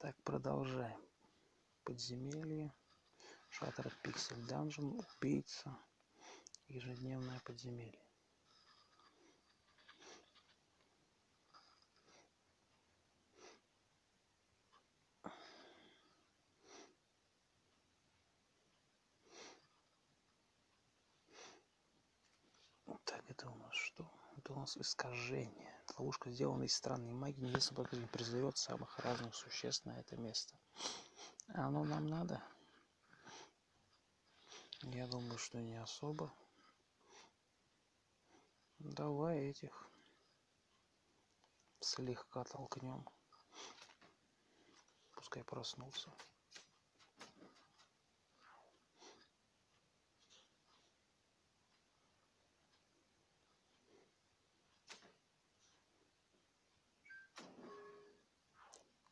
Так, продолжаем. Подземелье. Шаттер Пиксель Данжен. Убийца. Ежедневное подземелье. Так, это у нас что? Это у нас искажение. Ловушка сделана из странной магии, если не призовет самых разных существ на это место. А оно нам надо? Я думаю, что не особо. Давай этих слегка толкнем. Пускай проснулся.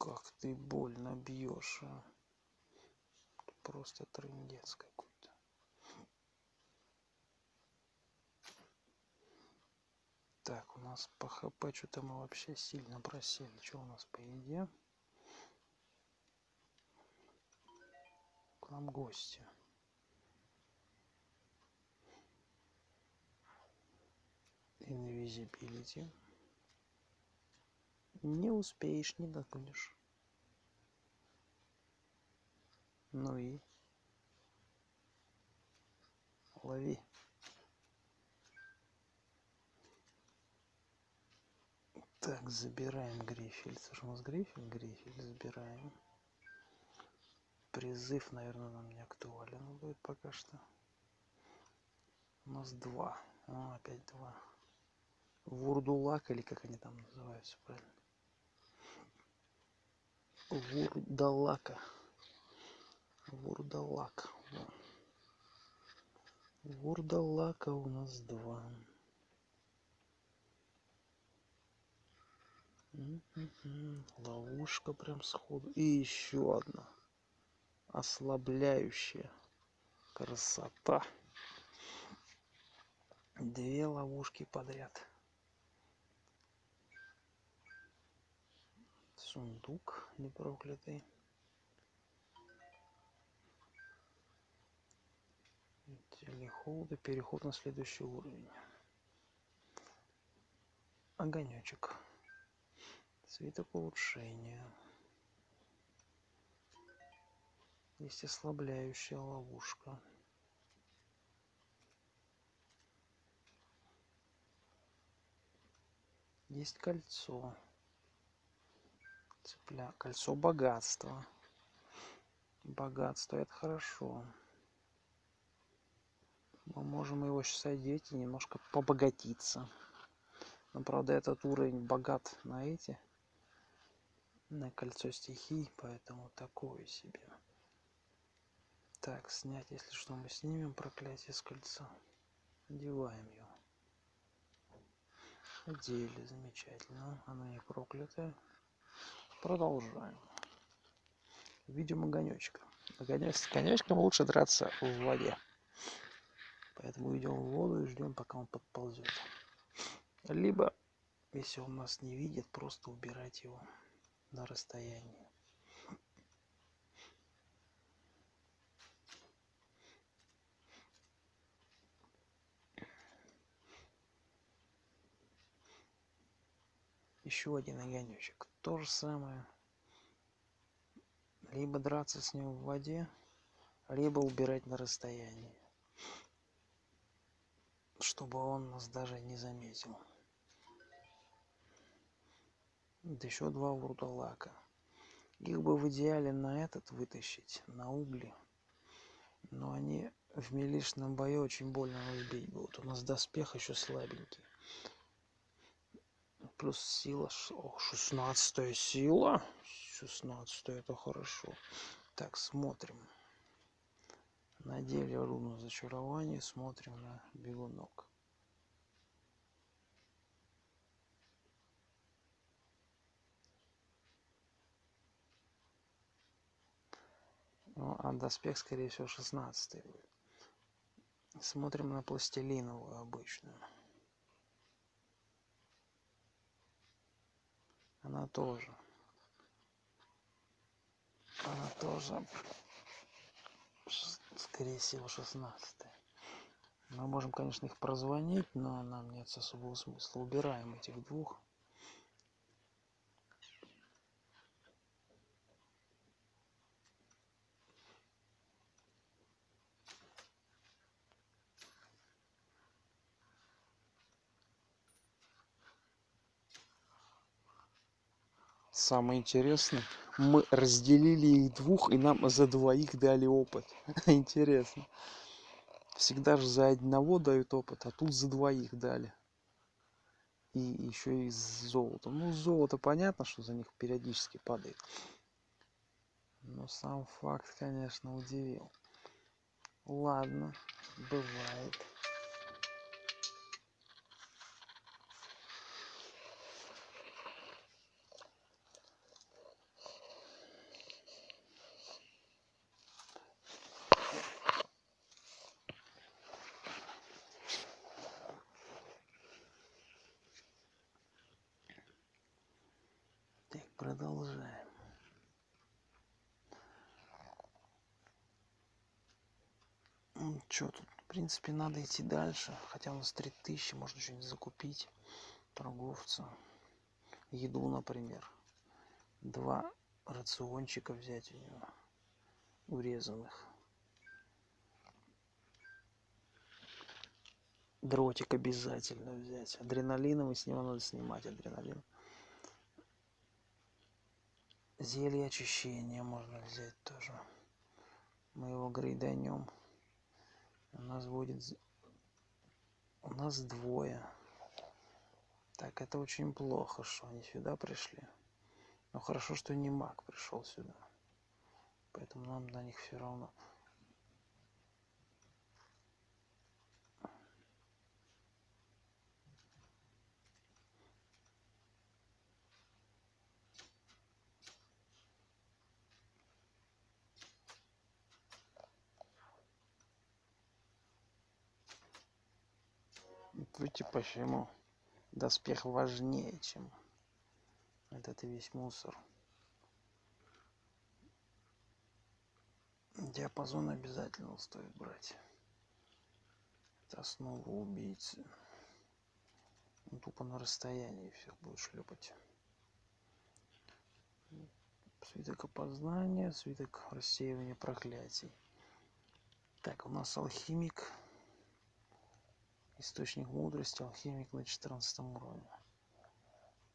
Как ты больно бьешь, а? Просто трындец какой-то. Так, у нас по хп что-то мы вообще сильно просели. Что у нас по еде? К нам гости. Invisibility. Не успеешь, не догонишь. Ну и лови. Так, забираем грифель. Это же у нас грифель? Грифель забираем. Призыв, наверное, нам не актуален будет пока что. У нас два. О, опять два. Вурдулак или как они там называются правильно? Вурдалака. Вурдалак. Вурдалака у нас два. Ловушка прям сходу. И еще одна. Ослабляющая. Красота. Две ловушки подряд. Сундук непроклятый. Телехолда. Переход на следующий уровень. Огонечек. Свиток улучшения. Есть ослабляющая ловушка. Есть кольцо. Цепля. Кольцо богатства. Богатство это хорошо. Мы можем его сейчас одеть и немножко побогатиться. Но правда этот уровень богат на эти на кольцо стихий, поэтому такое себе. Так, снять, если что, мы снимем проклятие с кольца. Одеваем его. Одели, замечательно. Оно не проклятое. Продолжаем. Видим огонечка. Огонек, с огонечком лучше драться в воде. Поэтому идем в воду и ждем, пока он подползет. Либо, если он нас не видит, просто убирать его на расстоянии. Еще один огонечек. То же самое. Либо драться с ним в воде, либо убирать на расстоянии чтобы он нас даже не заметил. Да еще два вурдалака. Их бы в идеале на этот вытащить, на угли. Но они в милишном бою очень больно убить будут. У нас доспех еще слабенький. Плюс сила. Ох, 16 сила. 16 это хорошо. Так, смотрим надели руну зачарования смотрим на бегунок. Ну, а доспех скорее всего 16 будет. Смотрим на пластилиновую обычную. Она тоже. Она тоже, скорее всего, 16 Мы можем, конечно, их прозвонить, но нам нет особого смысла. Убираем этих двух. самое интересное мы разделили их двух и нам за двоих дали опыт. Интересно. Всегда же за одного дают опыт а тут за двоих дали. И еще и золото ну золото понятно что за них периодически падает. Но сам факт конечно удивил. Ладно бывает продолжаем. Ну, что тут? В принципе, надо идти дальше. Хотя у нас 3000, можно что-нибудь закупить. Торговца. Еду, например. Два рациончика взять у него. Урезанных. Дротик обязательно взять. Адреналиновый с него надо снимать адреналин зелье очищения можно взять тоже мы его грейданем у нас будет у нас двое. Так это очень плохо что они сюда пришли. Но хорошо что не маг пришел сюда. Поэтому нам на них все равно почему? Доспех важнее, чем этот весь мусор. Диапазон обязательно стоит брать. Это основа убийцы. Он тупо на расстоянии всех будет шлепать. Свиток опознания, свиток рассеивания проклятий. Так, у нас алхимик источник мудрости алхимик на 14 уровне.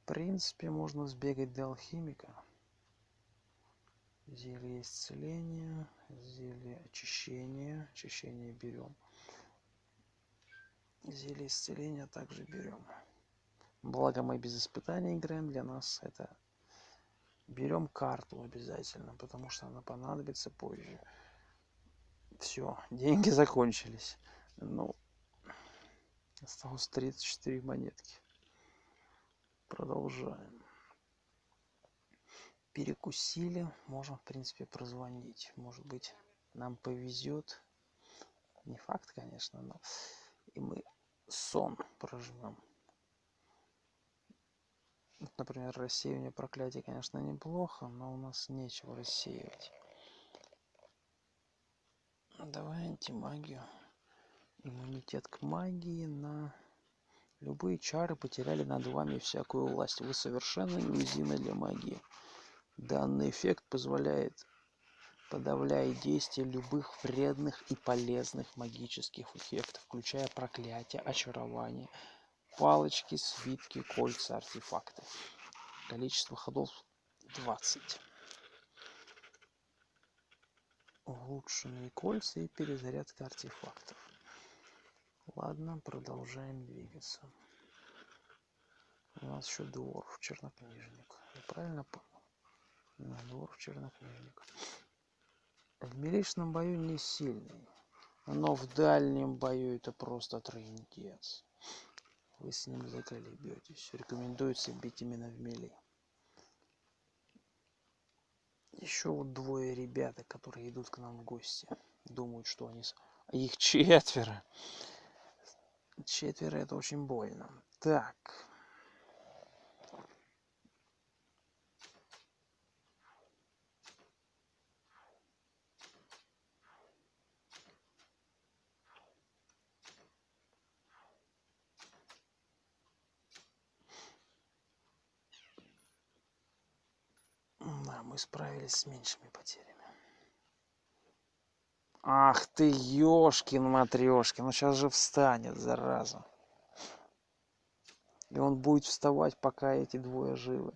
В принципе можно сбегать до алхимика. Зелье исцеления зелье очищения. Очищение берем зелье исцеления также берем благо мы без испытаний играем для нас это берем карту обязательно потому что она понадобится позже. Все деньги закончились. Ну осталось 34 монетки. Продолжаем. Перекусили. Можем в принципе прозвонить. Может быть нам повезет. Не факт конечно но и мы сон прожмем например рассеивание проклятий конечно неплохо но у нас нечего рассеивать. Давай антимагию иммунитет к магии на любые чары потеряли над вами всякую власть. Вы совершенно неуязвимы для магии. Данный эффект позволяет подавляет действие любых вредных и полезных магических эффектов включая проклятия очарования палочки свитки кольца артефакты. Количество ходов 20 улучшенные кольца и перезарядка артефактов ладно продолжаем двигаться. У нас еще дворф чернокнижник. Я правильно понял? Да, дворф чернокнижник. В миличном бою не сильный но в дальнем бою это просто трындец. Вы с ним заколебетесь рекомендуется бить именно в мили еще вот двое ребята которые идут к нам в гости. Думают что они их четверо четверо это очень больно. Так. Да, мы справились с меньшими потерями. Ах ты, ёшкин матрешкин, ну сейчас же встанет, зараза. И он будет вставать, пока эти двое живы.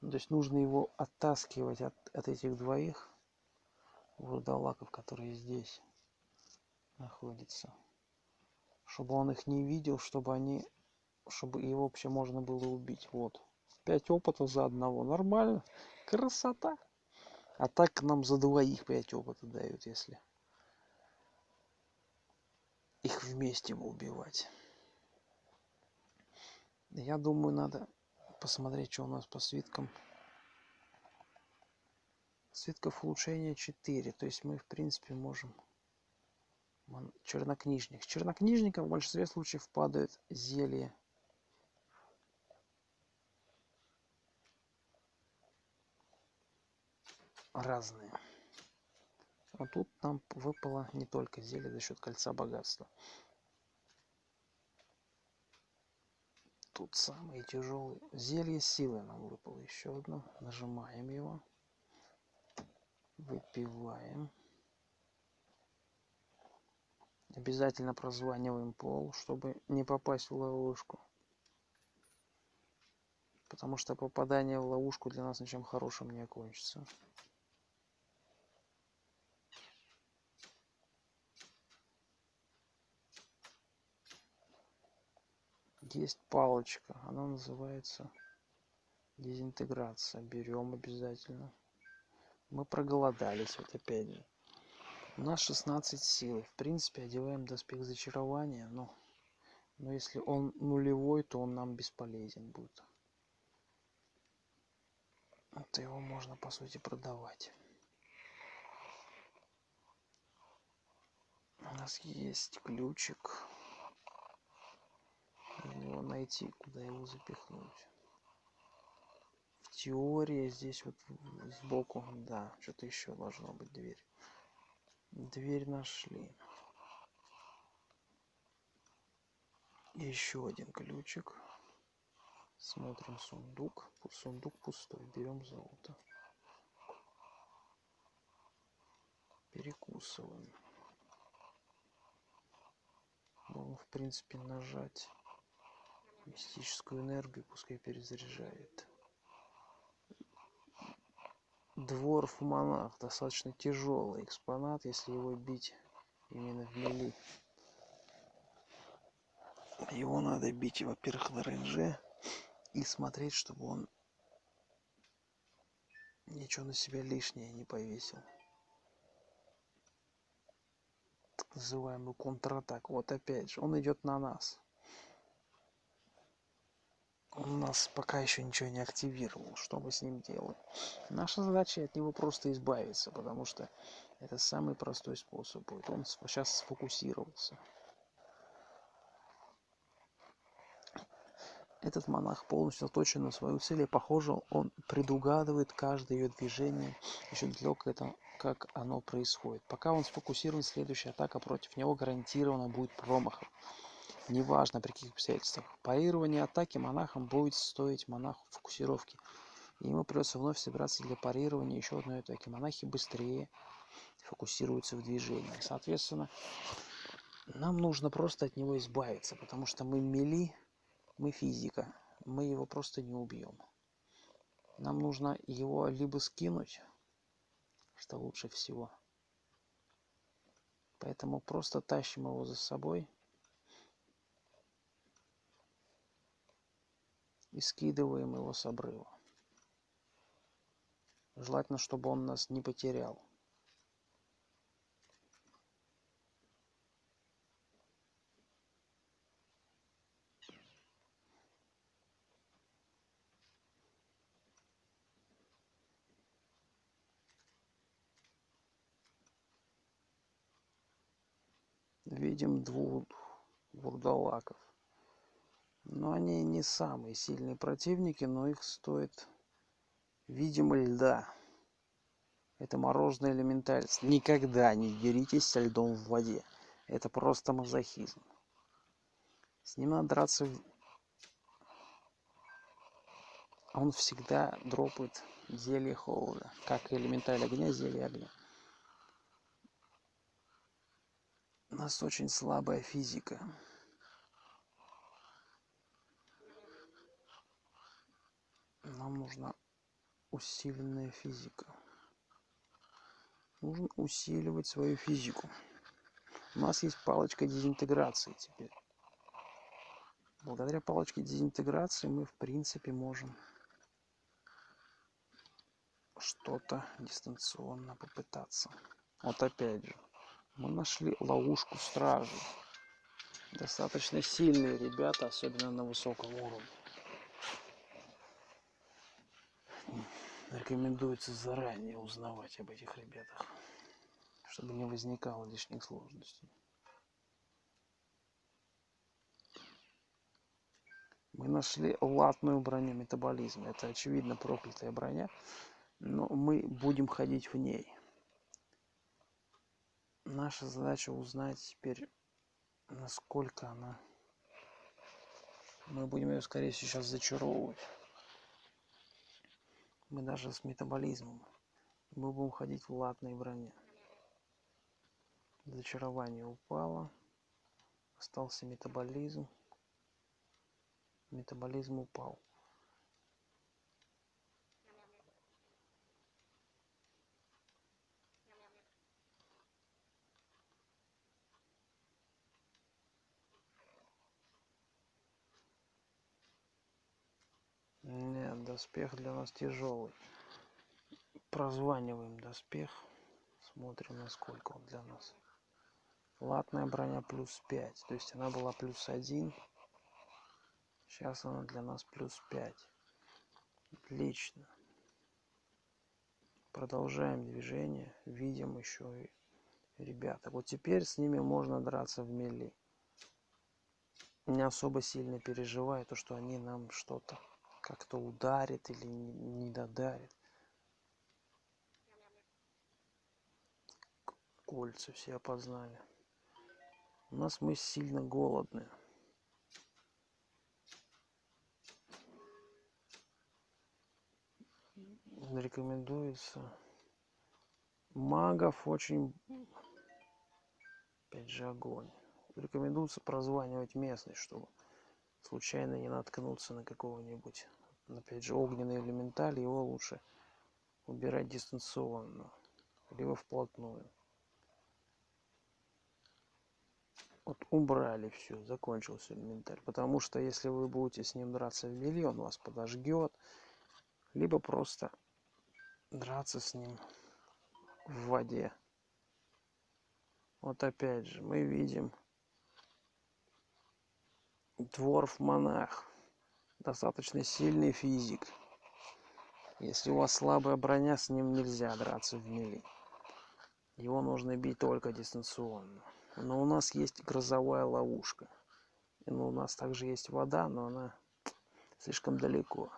Ну, то есть нужно его оттаскивать от, от этих двоих вурдалаков, которые здесь находятся. Чтобы он их не видел, чтобы они, чтобы его вообще можно было убить. Вот. Пять опытов за одного. Нормально. Красота. А так нам за двоих пять опытов дают, если их вместе убивать. Я думаю, надо посмотреть, что у нас по свиткам. Свитков улучшения 4. То есть мы, в принципе, можем... Чернокнижник. С чернокнижником в большинстве случаев падают зелья. Разные. А тут нам выпало не только зелье за счет кольца богатства. тут самые тяжелые. Зелье силы нам выпало еще одно. Нажимаем его. Выпиваем. Обязательно прозваниваем пол, чтобы не попасть в ловушку. Потому что попадание в ловушку для нас ничем хорошим не окончится. Есть палочка. Она называется дезинтеграция. Берем обязательно. Мы проголодались вот опять же. У нас 16 сил. В принципе одеваем доспех зачарования но но если он нулевой то он нам бесполезен будет. То его можно по сути продавать. У нас есть ключик его найти, куда его запихнуть. В теории здесь вот сбоку, да, что-то еще должно быть дверь. Дверь нашли. Еще один ключик. Смотрим сундук. Сундук пустой. Берем золото. Перекусываем. Можно, в принципе, нажать мистическую энергию пускай перезаряжает. Дворф монах достаточно тяжелый экспонат если его бить именно в мели. Его надо бить во-первых на рейнже и смотреть чтобы он ничего на себя лишнее не повесил. Так называемую контратаку. Вот опять же он идет на нас он нас пока еще ничего не активировал. Что мы с ним делаем? Наша задача от него просто избавиться потому что это самый простой способ будет. Он сейчас сфокусировался этот монах полностью заточен на свою цель и похоже он предугадывает каждое ее движение еще далеко это как оно происходит. Пока он сфокусирован следующая атака против него гарантированно будет промахом неважно при каких обстоятельствах. Парирование атаки монахом будет стоить монаху фокусировки. И ему придется вновь собираться для парирования еще одной атаки. Монахи быстрее фокусируются в движении. Соответственно, нам нужно просто от него избавиться, потому что мы мели, мы физика, мы его просто не убьем. Нам нужно его либо скинуть, что лучше всего. Поэтому просто тащим его за собой – и скидываем его с обрыва. Желательно, чтобы он нас не потерял. Видим двух вурдалаков но они не самые сильные противники но их стоит видимо льда это мороженое элементальность никогда не деритесь со льдом в воде это просто мазохизм с ним надо драться он всегда дропает зелье холода, как и элементаль огня, зелье огня. У нас очень слабая физика. Нам нужна усиленная физика. Нужно усиливать свою физику. У нас есть палочка дезинтеграции теперь. Благодаря палочке дезинтеграции мы, в принципе, можем что-то дистанционно попытаться. Вот опять же, мы нашли ловушку стражи. Достаточно сильные ребята, особенно на высоком уровне. Рекомендуется заранее узнавать об этих ребятах, чтобы не возникало лишних сложностей. Мы нашли латную броню метаболизма. Это, очевидно, проклятая броня, но мы будем ходить в ней. Наша задача узнать теперь, насколько она... Мы будем ее, скорее всего, сейчас зачаровывать. Мы даже с метаболизмом. Мы будем ходить в латной броне. Зачарование упало. Остался метаболизм метаболизм упал Нет, доспех для нас тяжелый. Прозваниваем доспех. Смотрим, насколько он для нас. Латная броня плюс 5. То есть она была плюс 1. Сейчас она для нас плюс 5. Отлично. Продолжаем движение. Видим еще и ребята. Вот теперь с ними можно драться в мели. Не особо сильно переживаю, то, что они нам что-то как-то ударят или не додарят. Кольца все опознали. У нас мы сильно голодные. рекомендуется магов очень опять же огонь рекомендуется прозванивать местность чтобы случайно не наткнуться на какого-нибудь опять же огненный элементаль его лучше убирать дистанционно либо вплотную. Вот убрали все закончился элементаль потому что если вы будете с ним драться в миллион вас подожгет либо просто драться с ним в воде. Вот опять же, мы видим дворф-монах, достаточно сильный физик. Если у вас слабая броня, с ним нельзя драться в мили. Его нужно бить только дистанционно. Но у нас есть грозовая ловушка. И ну, у нас также есть вода, но она слишком далеко.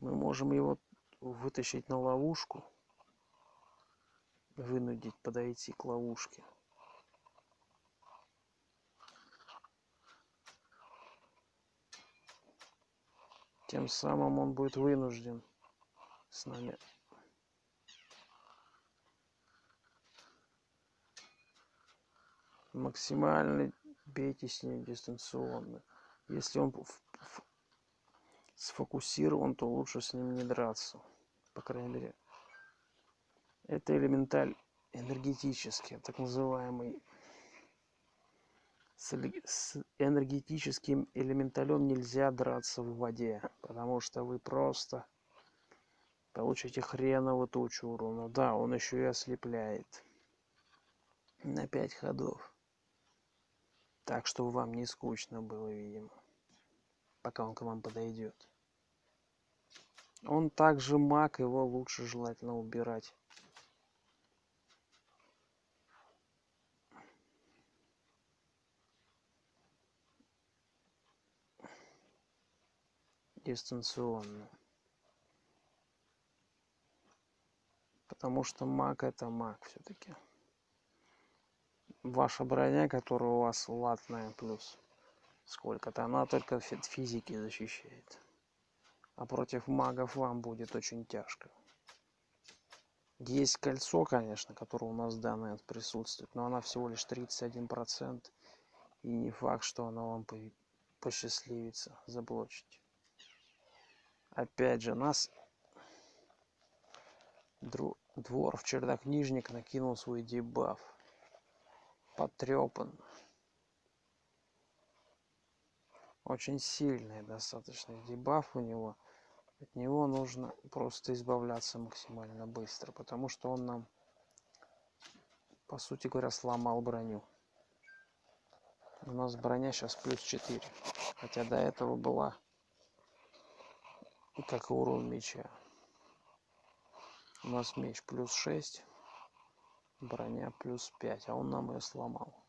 Мы можем его вытащить на ловушку, вынудить подойти к ловушке. Тем самым он будет вынужден с нами максимально бейте с ним дистанционно. Если он сфокусирован, то лучше с ним не драться по крайней мере. Это элементаль энергетический, так называемый. С, энергетическим элементалем нельзя драться в воде, потому что вы просто получите хреново тучу урона. Да, он еще и ослепляет на 5 ходов. Так, чтобы вам не скучно было, видимо, пока он к вам подойдет. Он также маг, его лучше желательно убирать. Дистанционно. Потому что маг это маг все-таки. Ваша броня, которая у вас латная плюс сколько-то, она только физики защищает А против магов вам будет очень тяжко. Есть кольцо, конечно, которое у нас данное присутствует, но она всего лишь 31%. И не факт, что она вам посчастливится заблочить. Опять же, нас двор в чернокнижник накинул свой дебаф. Потрепан. Очень сильный достаточно дебаф у него. От него нужно просто избавляться максимально быстро, потому что он нам, по сути говоря, сломал броню. У нас броня сейчас плюс 4, хотя до этого была как и урон меча. У нас меч плюс 6, броня плюс 5, а он нам ее сломал.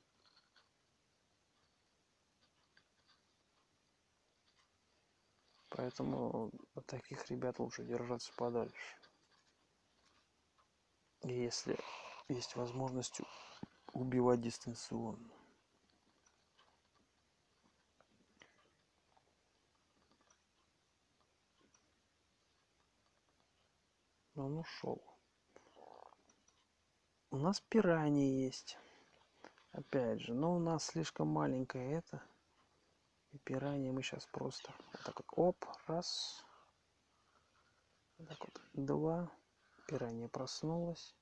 Поэтому от таких ребят лучше держаться подальше. Если есть возможность убивать дистанционно. Но он ушел. У нас пираньи есть. Опять же, но у нас слишком маленькое это. И пираньи мы сейчас просто вот так вот, оп, раз. Так вот, два. Пиранья проснулась.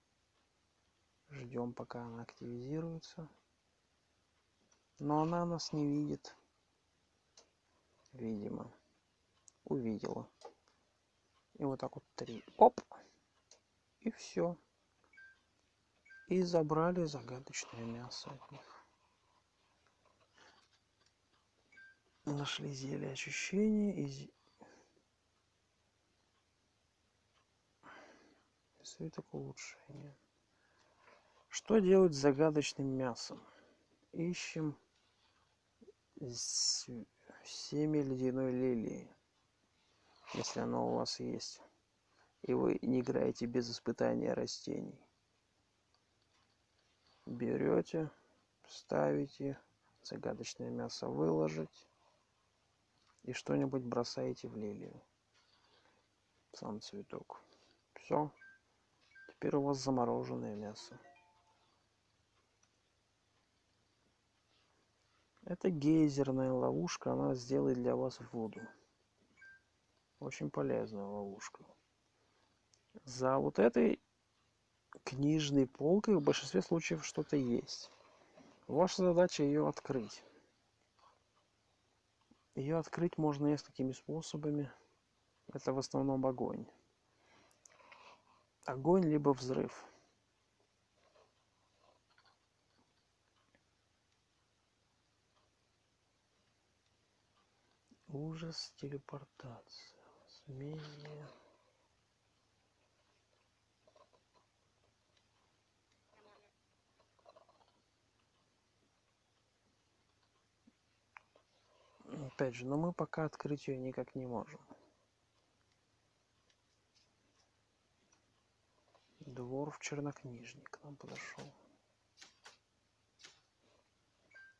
Ждем, пока она активизируется. Но она нас не видит. Видимо. Увидела. И вот так вот три. Оп. И все. И забрали загадочное мясо от них. Нашли зелье очищения и свиток улучшения. Что делать с загадочным мясом? Ищем семя ледяной лилии, если оно у вас есть. И вы не играете без испытания растений. Берете, ставите, загадочное мясо выложить и что-нибудь бросаете в лилию. Сам цветок. Все. Теперь у вас замороженное мясо. Это гейзерная ловушка, она сделает для вас воду. Очень полезная ловушка. За вот этой книжной полкой в большинстве случаев что-то есть. Ваша задача ее открыть. Ее открыть можно несколькими способами. Это в основном огонь. Огонь либо взрыв. Ужас телепортация. Смение. Опять же, но мы пока открыть ее никак не можем. Двор в чернокнижник к нам подошел.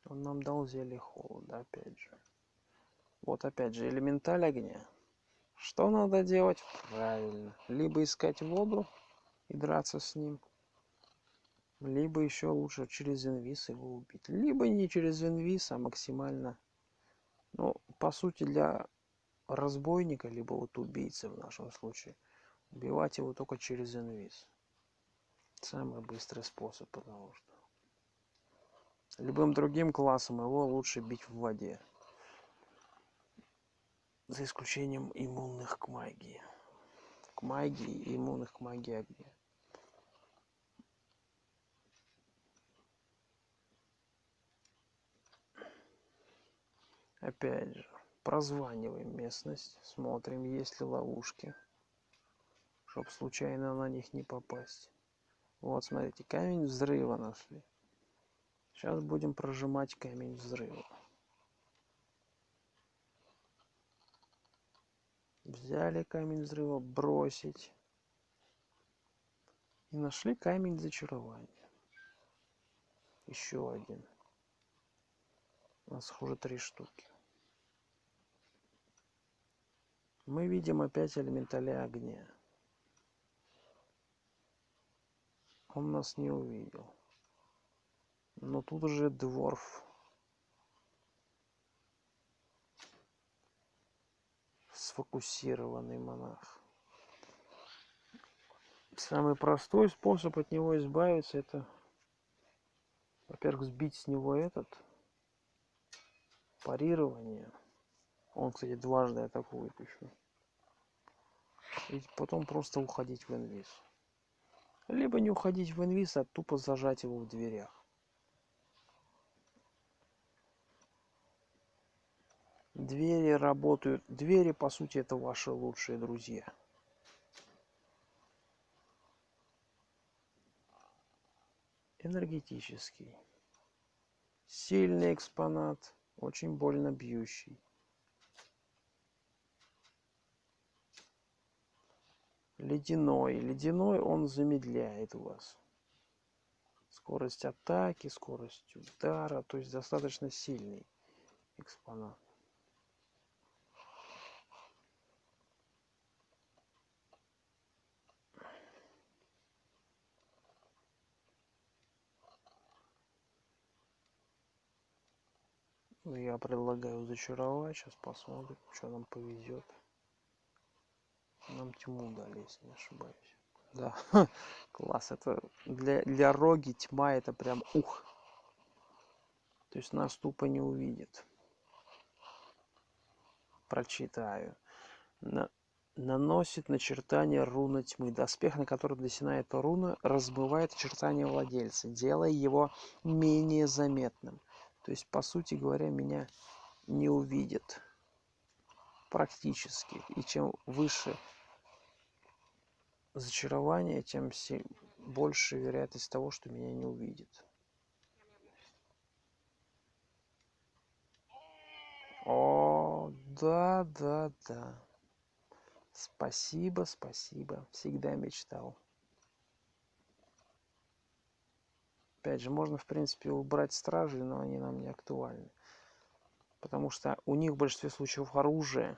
Он нам дал зелье холода, опять же. Вот опять же, элементаль огня. Что надо делать? Правильно. Либо искать воду и драться с ним. Либо еще лучше через инвиз его убить. Либо не через инвиз, а максимально ну, по сути, для разбойника, либо вот убийцы в нашем случае, убивать его только через инвиз. Самый быстрый способ, потому что любым другим классом его лучше бить в воде. За исключением иммунных к магии. К магии и иммунных к магии огня. Опять же, прозваниваем местность, смотрим, есть ли ловушки, чтобы случайно на них не попасть. Вот, смотрите, камень взрыва нашли. Сейчас будем прожимать камень взрыва. Взяли камень взрыва, бросить. И нашли камень зачарования. Еще один. У нас уже три штуки. Мы видим опять элементаля огня. Он нас не увидел. Но тут уже дворф. Сфокусированный монах. Самый простой способ от него избавиться это, во-первых, сбить с него этот парирование. Он, кстати, дважды атакует еще. И потом просто уходить в инвиз. Либо не уходить в инвиз, а тупо зажать его в дверях. Двери работают. Двери, по сути, это ваши лучшие друзья. Энергетический. Сильный экспонат, очень больно бьющий. Ледяной. Ледяной он замедляет вас. Скорость атаки, скорость удара, то есть достаточно сильный экспонат. Я предлагаю зачаровать, сейчас посмотрим, что нам повезет. Нам тьму дали, если не ошибаюсь. Да, класс. Это для, для роги тьма это прям ух. То есть нас тупо не увидит. Прочитаю. На, наносит начертание руны тьмы. Доспех, на который нанесена эта руна, разбывает очертания владельца, делая его менее заметным. То есть, по сути говоря, меня не увидит практически. И чем выше зачарование, тем больше вероятность того, что меня не увидит. О, да, да, да. Спасибо, спасибо. Всегда мечтал. Опять же, можно, в принципе, убрать стражи, но они нам не актуальны. Потому что у них в большинстве случаев оружие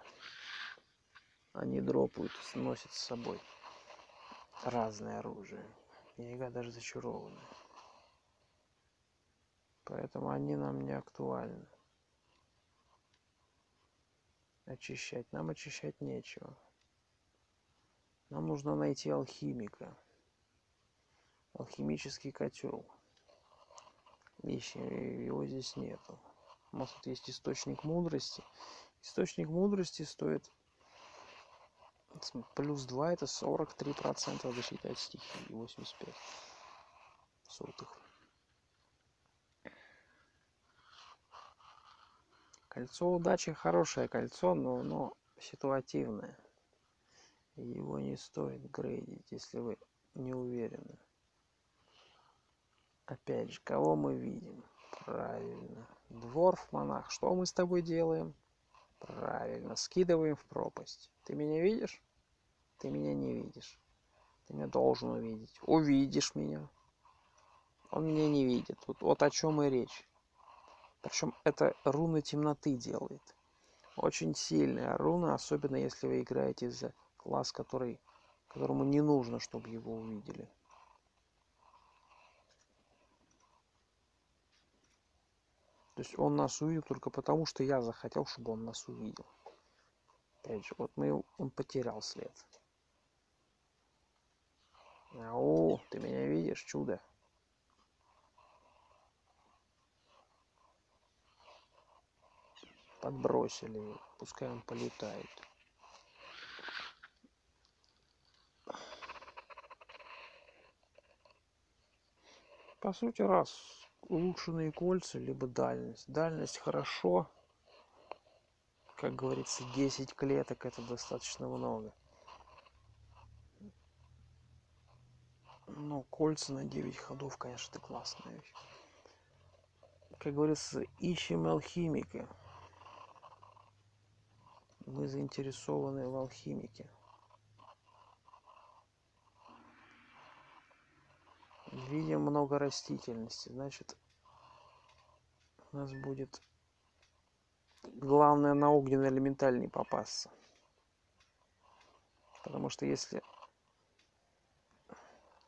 они дропают, носят с собой разное оружие. Иногда даже зачарованное. Поэтому они нам не актуальны. Очищать. Нам очищать нечего. Нам нужно найти алхимика. Алхимический котел. Ищем, его здесь нету. У нас тут есть источник мудрости. Источник мудрости стоит плюс 2 это 43 процента защиты от стихии 85 сотых. Кольцо удачи хорошее кольцо но оно ситуативное. Его не стоит грейдить если вы не уверены. Опять же кого мы видим? Правильно дворф монах что мы с тобой делаем? Правильно скидываем в пропасть. Ты меня видишь? Ты меня не видишь. Ты меня должен увидеть. Увидишь меня. Он меня не видит. Вот, вот о чем и речь. Причем это руна темноты делает. Очень сильная руна особенно если вы играете за класс который которому не нужно чтобы его увидели то есть он нас увидел только потому что я захотел чтобы он нас увидел опять же вот мы он потерял след Ау, ты меня видишь, чудо? Подбросили, пускай он полетает. По сути, раз улучшенные кольца, либо дальность. Дальность хорошо. Как говорится, 10 клеток это достаточно много. Ну, кольца на 9 ходов, конечно, это классная вещь. Как говорится, ищем алхимика. Мы заинтересованы в алхимике. Видим много растительности, значит, у нас будет главное на огненный элементаль не попасться. Потому что если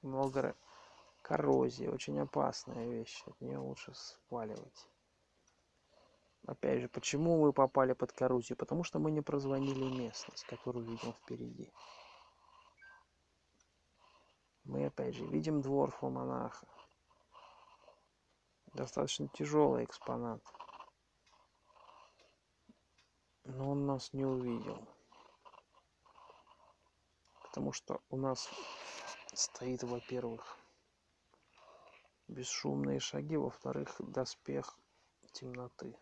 много коррозии, очень опасная вещь, от нее лучше сваливать. Опять же, почему мы попали под коррозию? Потому что мы не прозвонили местность, которую видим впереди. Мы опять же видим двор монаха. Достаточно тяжелый экспонат. Но он нас не увидел. Потому что у нас стоит, во-первых, бесшумные шаги, во-вторых, доспех темноты.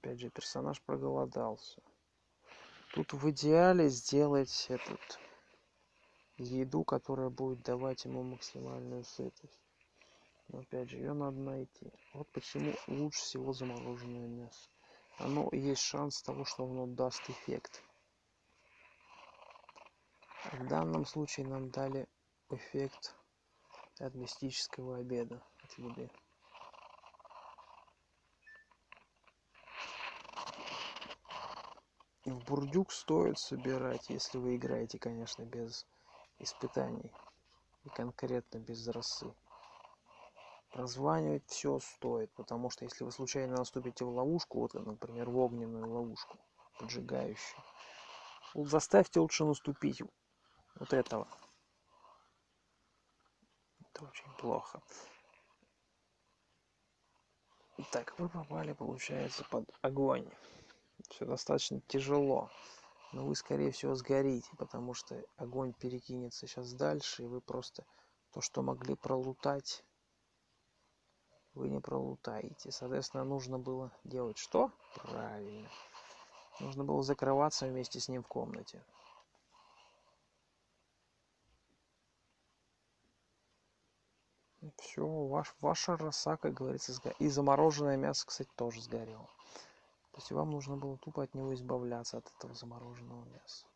Опять же, персонаж проголодался. Тут в идеале сделать этот еду, которая будет давать ему максимальную сытость. Но опять же, ее надо найти. Вот почему лучше всего замороженное мясо. Оно есть шанс того, что оно даст эффект. В данном случае нам дали эффект от мистического обеда, от еды. В бурдюк стоит собирать, если вы играете, конечно, без испытаний и конкретно без росы. Прозванивать все стоит, потому что если вы случайно наступите в ловушку, вот, например, в огненную ловушку, поджигающую, заставьте лучше наступить вот этого. Это очень плохо. Так, вы попали, получается, под огонь все достаточно тяжело. Но вы скорее всего сгорите потому что огонь перекинется сейчас дальше и вы просто то что могли пролутать вы не пролутаете. Соответственно нужно было делать что? Правильно. Нужно было закрываться вместе с ним в комнате. Все ваш ваша роса как говорится и замороженное мясо кстати тоже сгорело то есть вам нужно было тупо от него избавляться, от этого замороженного мяса.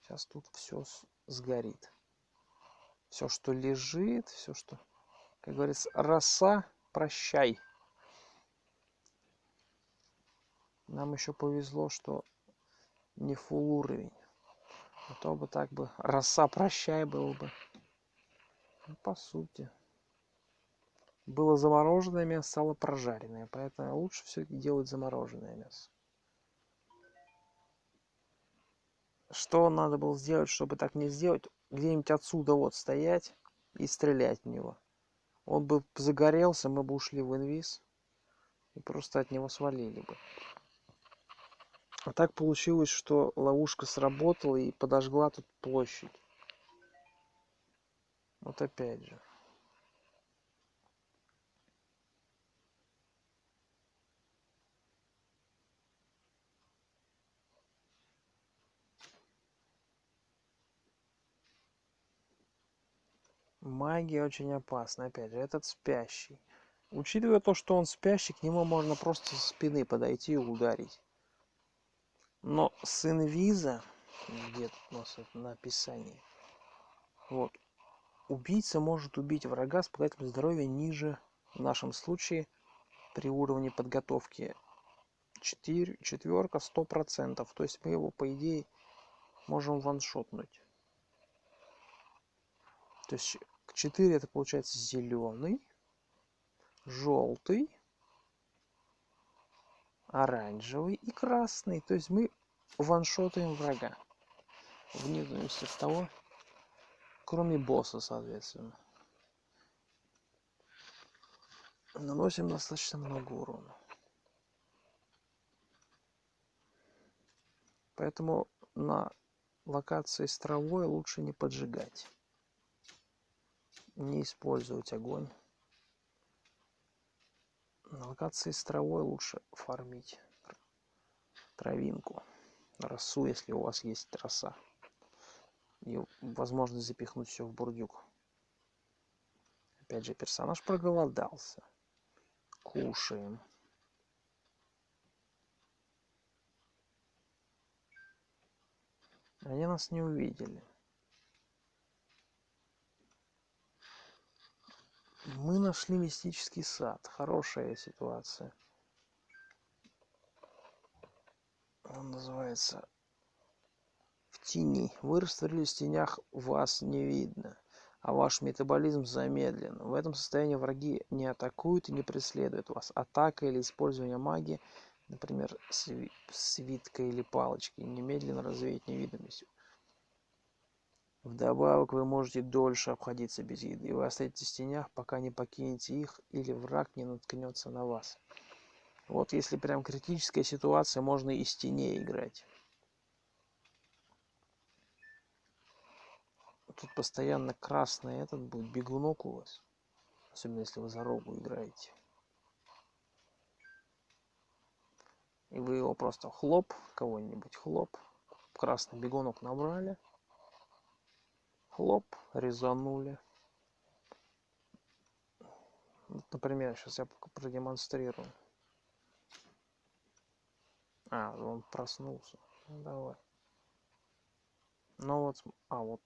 Сейчас тут все сгорит. Все, что лежит, все, что, как говорится, роса, прощай. Нам еще повезло, что не фул уровень. А то бы так бы роса прощай был бы. Ну, по сути было замороженное мясо, стало прожаренное. Поэтому лучше все-таки делать замороженное мясо. Что надо было сделать, чтобы так не сделать? Где-нибудь отсюда вот стоять и стрелять в него. Он бы загорелся, мы бы ушли в инвиз и просто от него свалили бы. А так получилось, что ловушка сработала и подожгла тут площадь. Вот опять же. Магия очень опасна опять же этот спящий. Учитывая то что он спящий к нему можно просто со спины подойти и ударить. Но с инвиза где у нас это на описании вот убийца может убить врага с показателем здоровья ниже в нашем случае при уровне подготовки. 4 четверка сто процентов. То есть мы его по идее можем ваншотнуть. То есть 4 это получается зеленый, желтый, оранжевый и красный. То есть мы ваншотаем врага. Вне зависимости от того, кроме босса, соответственно. Наносим достаточно много урона. Поэтому на локации с травой лучше не поджигать не использовать огонь. На локации с травой лучше фармить травинку, росу, если у вас есть роса. И возможность запихнуть все в бурдюк. Опять же, персонаж проголодался. Кушаем. Они нас не увидели. Мы нашли мистический сад. Хорошая ситуация. Он называется в тени. Вы растворились в тенях, вас не видно, а ваш метаболизм замедлен. В этом состоянии враги не атакуют и не преследуют вас. Атака или использование магии, например, свитка или палочки, немедленно развеять невидимость. Вдобавок вы можете дольше обходиться без еды. Вы остаетесь в тенях, пока не покинете их или враг не наткнется на вас. Вот если прям критическая ситуация, можно и с теней играть. Тут постоянно красный этот будет бегунок у вас. Особенно если вы за рогу играете. И вы его просто хлоп, кого-нибудь хлоп. Красный бегунок набрали. Хлоп, резанули. Вот, например, сейчас я продемонстрирую. А, он проснулся. Ну, давай. Ну вот, а вот.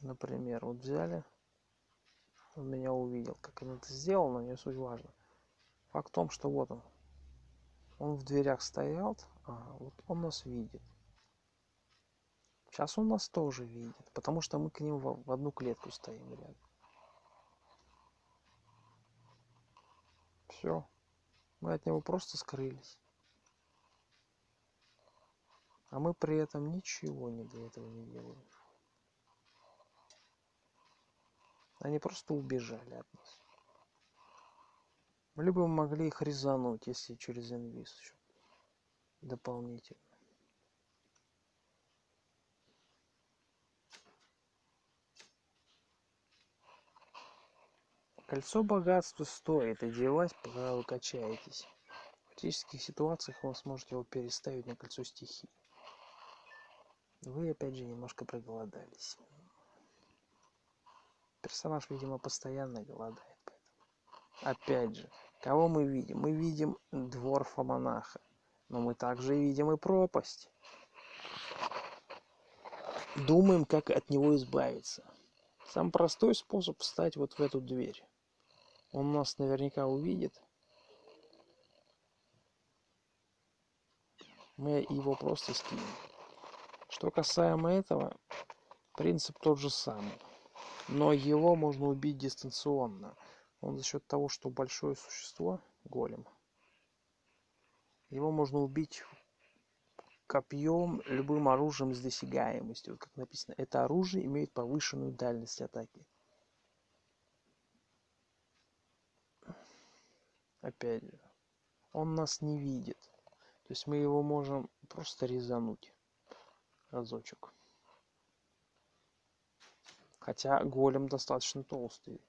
Например, вот взяли. Он меня увидел. Как он это сделал, но не суть важно. Факт в том, что вот он. Он в дверях стоял, а вот он нас видит. Сейчас он нас тоже видит, потому что мы к ним в одну клетку стоим рядом. Все. Мы от него просто скрылись. А мы при этом ничего не для этого не делаем. Они просто убежали от нас. Либо мы могли их резануть, если через инвиз еще дополнительно. Кольцо богатства стоит одевать, пока вы качаетесь. В критических ситуациях вы сможете его переставить на кольцо стихии. Вы опять же немножко проголодались. Персонаж, видимо, постоянно голодает. Поэтому. Опять же, кого мы видим? Мы видим дворфа-монаха. Но мы также видим и пропасть. Думаем, как от него избавиться. Самый простой способ встать вот в эту дверь он нас наверняка увидит. Мы его просто скинем. Что касаемо этого, принцип тот же самый. Но его можно убить дистанционно. Он за счет того, что большое существо, голем, его можно убить копьем, любым оружием с досягаемостью. Вот как написано, это оружие имеет повышенную дальность атаки. Опять же он нас не видит. То есть мы его можем просто резануть разочек. Хотя голем достаточно толстый.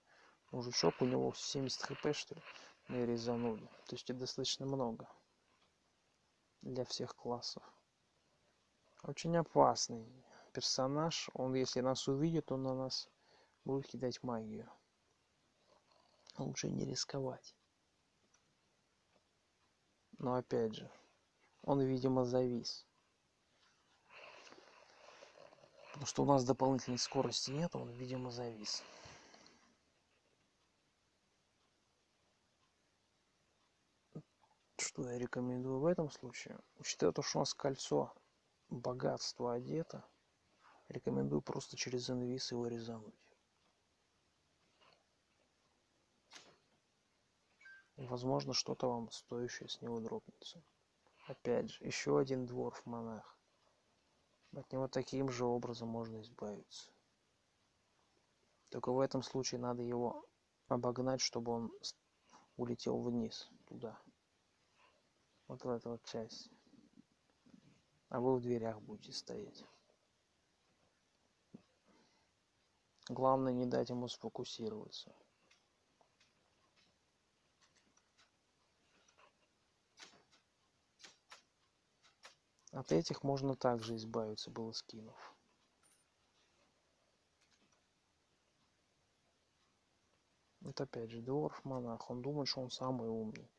Мужичок у него 70 хп что ли мы резанули. То есть это достаточно много для всех классов. Очень опасный персонаж. Он если нас увидит он на нас будет кидать магию. Лучше не рисковать но опять же, он, видимо, завис. Потому что у нас дополнительной скорости нет, он, видимо, завис. Что я рекомендую в этом случае? Учитывая то, что у нас кольцо богатства одето, рекомендую просто через инвиз его резануть. Возможно что-то вам стоящее с него дропнется. Опять же еще один дворф монах. От него таким же образом можно избавиться. Только в этом случае надо его обогнать чтобы он улетел вниз туда. Вот в эту вот часть а вы в дверях будете стоять. Главное не дать ему сфокусироваться От этих можно также избавиться было скинув. Вот опять же, дворф монах. Он думает, что он самый умный.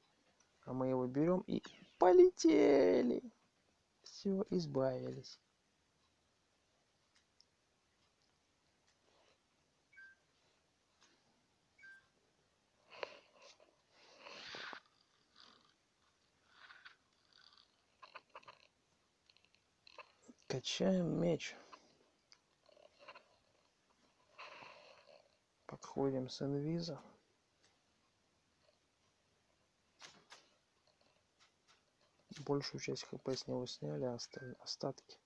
А мы его берем и полетели. Все, избавились. Качаем меч. Подходим с инвиза. Большую часть хп с него сняли, а остатки.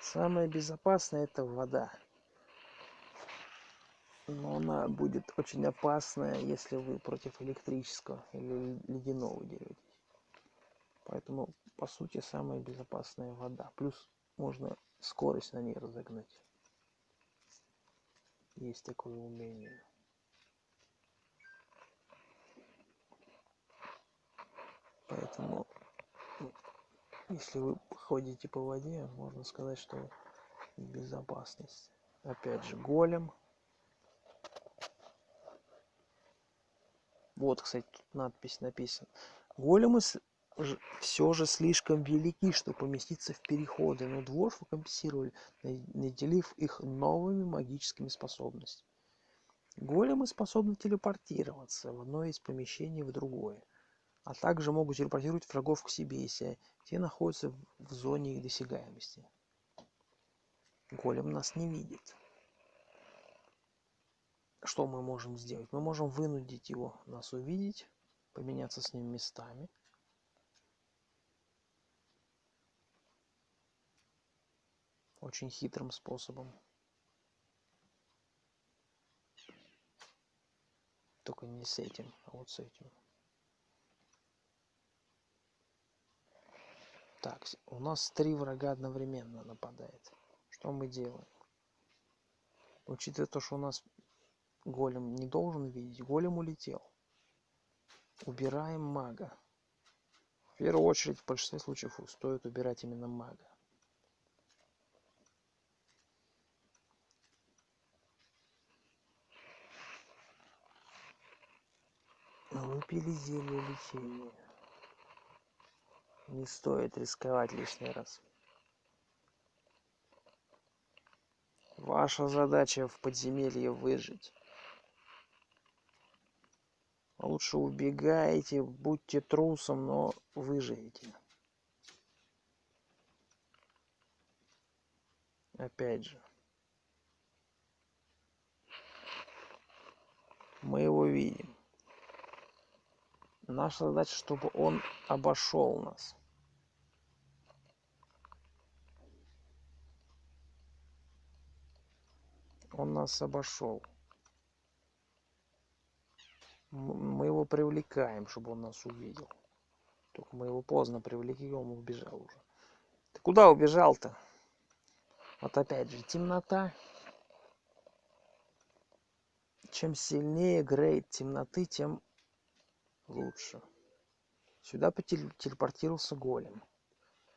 Самое безопасное это вода. Но она будет очень опасная, если вы против электрического или ледяного деретесь. Поэтому, по сути, самая безопасная вода. Плюс можно скорость на ней разогнать. Есть такое умение. Поэтому, если вы ходите по воде, можно сказать, что безопасность. Опять же, голем. Вот, кстати, тут надпись написана. Големы все же слишком велики, чтобы поместиться в переходы, но дворфы компенсировали, наделив их новыми магическими способностями. Големы способны телепортироваться в одно из помещений в другое, а также могут телепортировать врагов к себе, если те находятся в зоне их досягаемости. Голем нас не видит. Что мы можем сделать? Мы можем вынудить его нас увидеть, поменяться с ним местами – очень хитрым способом. Только не с этим, а вот с этим. Так, у нас три врага одновременно нападает. Что мы делаем? Учитывая то, что у нас голем не должен видеть, голем улетел. Убираем мага. В первую очередь, в большинстве случаев стоит убирать именно мага. Выпили зелье лечения. Не стоит рисковать лишний раз. Ваша задача в подземелье выжить. Лучше убегайте, будьте трусом, но выживите. Опять же. Мы его видим. Наша задача, чтобы он обошел нас. Он нас обошел. Мы его привлекаем, чтобы он нас увидел. Только мы его поздно привлекли, он убежал уже. Ты куда убежал-то? Вот опять же, темнота. Чем сильнее грейд темноты, тем лучше. Сюда телепортировался голем,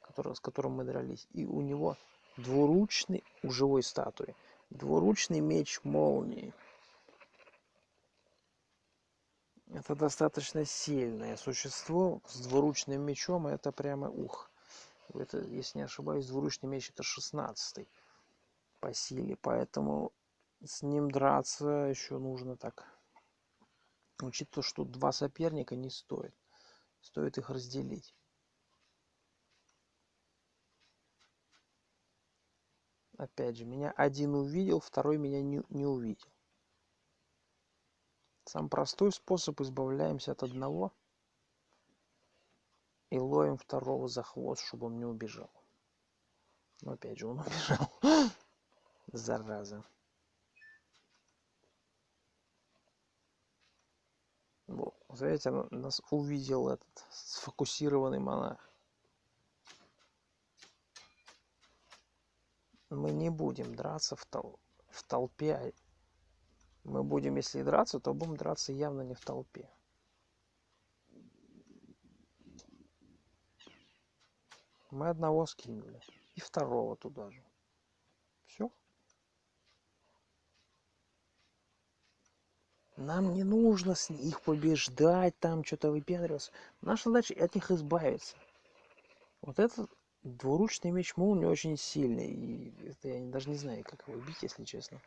который, с которым мы дрались. И у него двуручный, у живой статуи, двуручный меч молнии. Это достаточно сильное существо с двуручным мечом. Это прямо ух. Это, если не ошибаюсь, двуручный меч это 16 по силе. Поэтому с ним драться еще нужно так учитывая что два соперника не стоит стоит их разделить. Опять же меня один увидел второй меня не, не увидел. Сам простой способ избавляемся от одного и ловим второго за хвост чтобы он не убежал. Но опять же он убежал. Зараза Знаете, нас увидел этот сфокусированный монах. Мы не будем драться в, тол в толпе. Мы будем, если драться, то будем драться явно не в толпе. Мы одного скинули. И второго туда же. нам не нужно с их побеждать, там что-то выпендриваться. Наша задача от них избавиться. Вот этот двуручный меч молнии очень сильный. И это я даже не знаю, как его убить, если честно.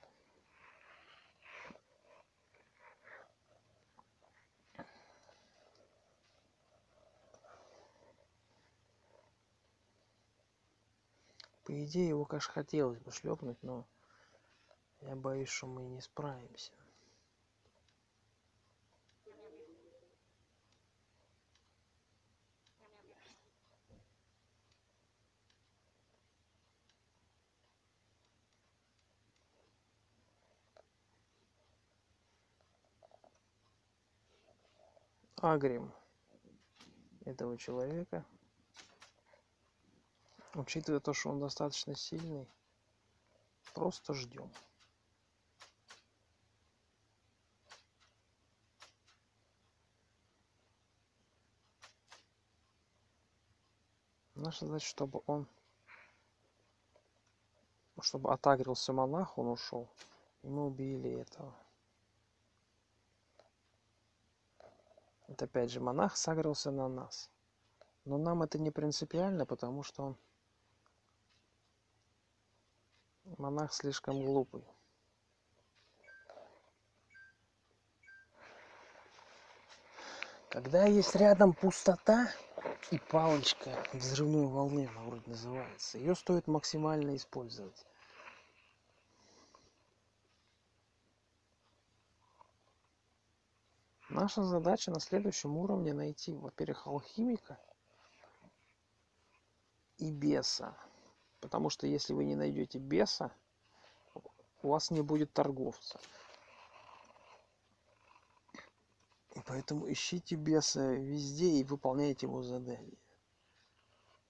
По идее, его, конечно, хотелось бы шлепнуть, но я боюсь, что мы не справимся. Агрим этого человека. Учитывая то что он достаточно сильный просто ждем. Наша задача чтобы он чтобы отагрился монах он ушел. И мы убили этого Это опять же монах сагрился на нас. Но нам это не принципиально, потому что монах слишком глупый. Когда есть рядом пустота и палочка взрывной волны, она вроде называется, ее стоит максимально использовать. Наша задача на следующем уровне найти, во-первых, алхимика и беса. Потому что если вы не найдете беса, у вас не будет торговца. Поэтому ищите беса везде и выполняйте его задания.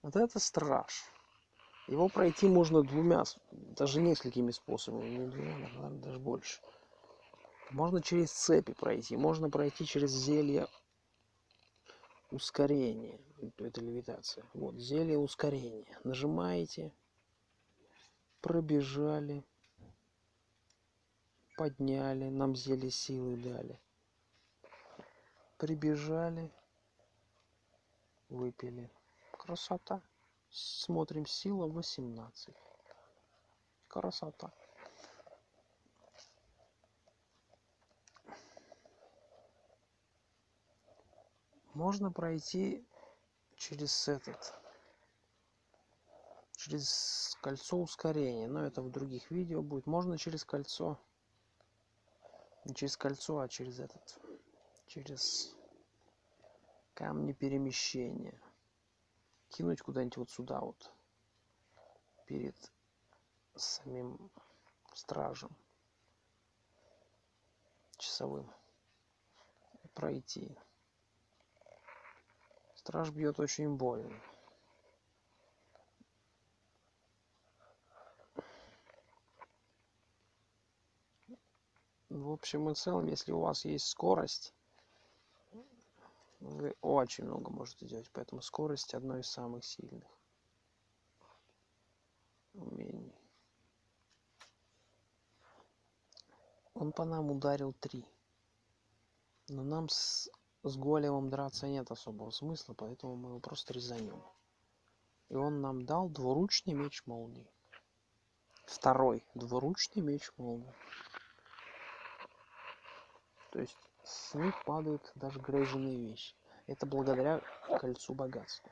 Вот это страж. Его пройти можно двумя, даже несколькими способами, не двумя, наверное, даже больше. Можно через цепи пройти, можно пройти через зелье ускорения. Это левитация. Вот, зелье ускорения. Нажимаете, пробежали, подняли, нам зелье силы дали. Прибежали, выпили. Красота. Смотрим, сила 18. Красота. Можно пройти через этот через кольцо ускорения но это в других видео будет. Можно через кольцо не через кольцо а через этот через камни перемещения. Кинуть куда-нибудь вот сюда вот перед самим стражем часовым. Пройти Страж бьет очень больно. В общем и целом, если у вас есть скорость, вы очень много можете делать. Поэтому скорость одно из самых сильных умений. Он по нам ударил три. Но нам с с големом драться нет особого смысла, поэтому мы его просто резанем. И он нам дал двуручный меч молнии. Второй двуручный меч молнии. То есть с них падают даже грейженные вещи. Это благодаря кольцу богатства.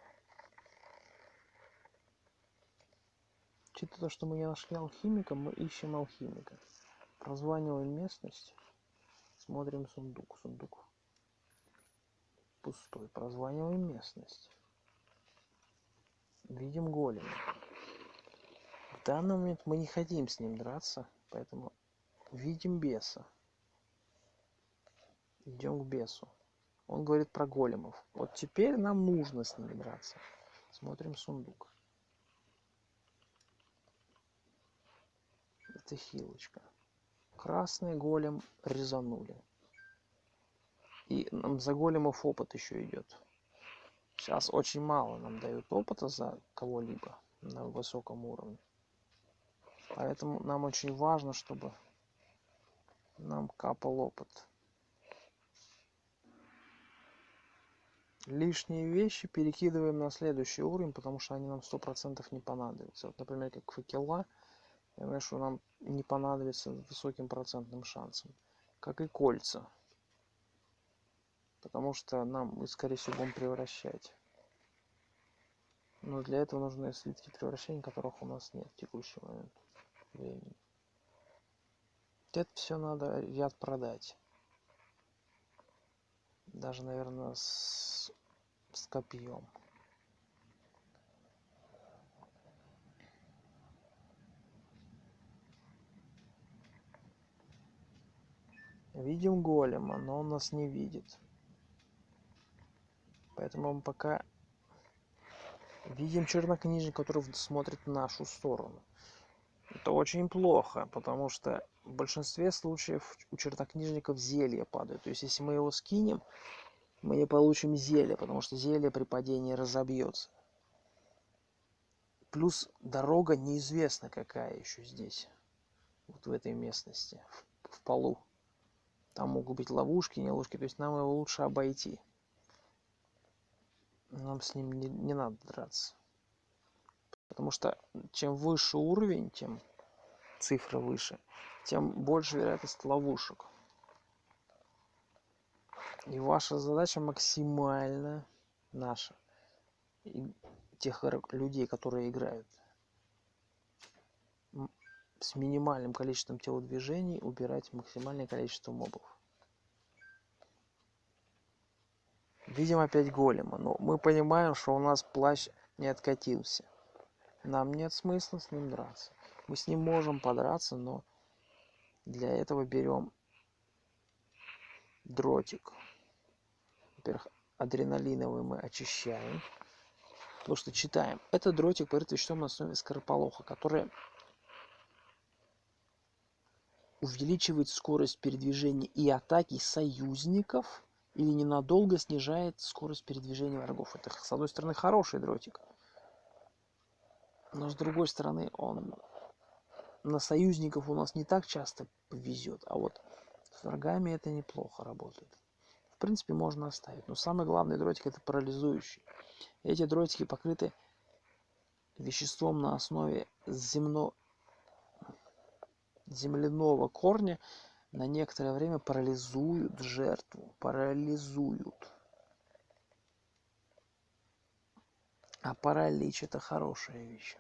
Учитывая то, что мы не нашли алхимика, мы ищем алхимика. Прозваниваем местность. Смотрим сундук. Сундук пустой. Прозваниваем местность. Видим голема. В данный момент мы не хотим с ним драться, поэтому видим беса. Идем к бесу. Он говорит про големов. Вот теперь нам нужно с ними драться. Смотрим сундук. Это хилочка. Красный голем резанули. И нам за големов опыт еще идет. Сейчас очень мало нам дают опыта за кого-либо на высоком уровне. Поэтому нам очень важно, чтобы нам капал опыт. Лишние вещи перекидываем на следующий уровень, потому что они нам сто процентов не понадобятся. Вот, например, как факела, я знаю, что нам не понадобится высоким процентным шансом. Как и кольца потому что нам мы скорее всего будем превращать Но для этого нужны слитки превращения, которых у нас нет в текущий момент времени. Это все надо ряд продать. Даже, наверное, с, с копьем. Видим голема, но он нас не видит. Поэтому мы пока видим чернокнижника, который смотрит в нашу сторону. Это очень плохо, потому что в большинстве случаев у чернокнижников зелье падает. То есть если мы его скинем, мы не получим зелье, потому что зелье при падении разобьется. Плюс дорога неизвестна какая еще здесь, вот в этой местности, в полу. Там могут быть ловушки, не ловушки, то есть нам его лучше обойти. Нам с ним не, не надо драться. Потому что чем выше уровень, тем цифра выше, тем больше вероятность ловушек. И ваша задача максимально наша, и тех людей, которые играют, с минимальным количеством телодвижений убирать максимальное количество мобов. Видим опять голема, но мы понимаем, что у нас плащ не откатился. Нам нет смысла с ним драться. Мы с ним можем подраться, но для этого берем дротик. Во-первых, адреналиновый мы очищаем. Потому что читаем. Это дротик веществом на основе скорополоха, который увеличивает скорость передвижения и атаки союзников или ненадолго снижает скорость передвижения врагов. Это, с одной стороны, хороший дротик. Но с другой стороны, он на союзников у нас не так часто повезет, а вот с врагами это неплохо работает. В принципе, можно оставить. Но самый главный дротик это парализующий. Эти дротики покрыты веществом на основе земно... земляного корня, на некоторое время парализуют жертву. Парализуют. А паралич это хорошая вещь.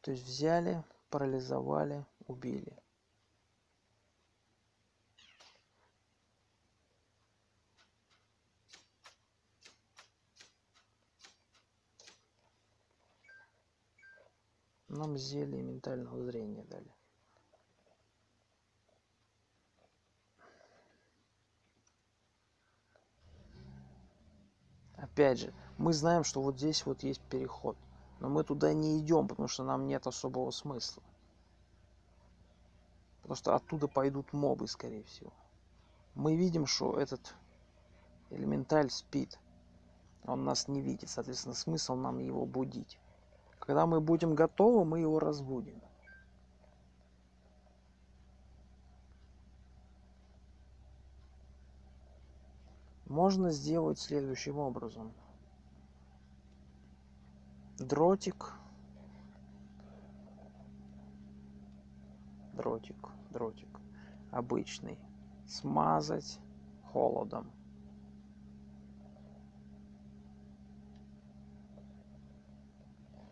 То есть взяли, парализовали, убили. Нам зелье ментального зрения дали. Опять же, мы знаем, что вот здесь вот есть переход. Но мы туда не идем, потому что нам нет особого смысла. Потому что оттуда пойдут мобы, скорее всего. Мы видим, что этот элементаль спит. Он нас не видит. Соответственно, смысл нам его будить. Когда мы будем готовы, мы его разбудим. Можно сделать следующим образом. Дротик. Дротик дротик. Обычный. Смазать холодом.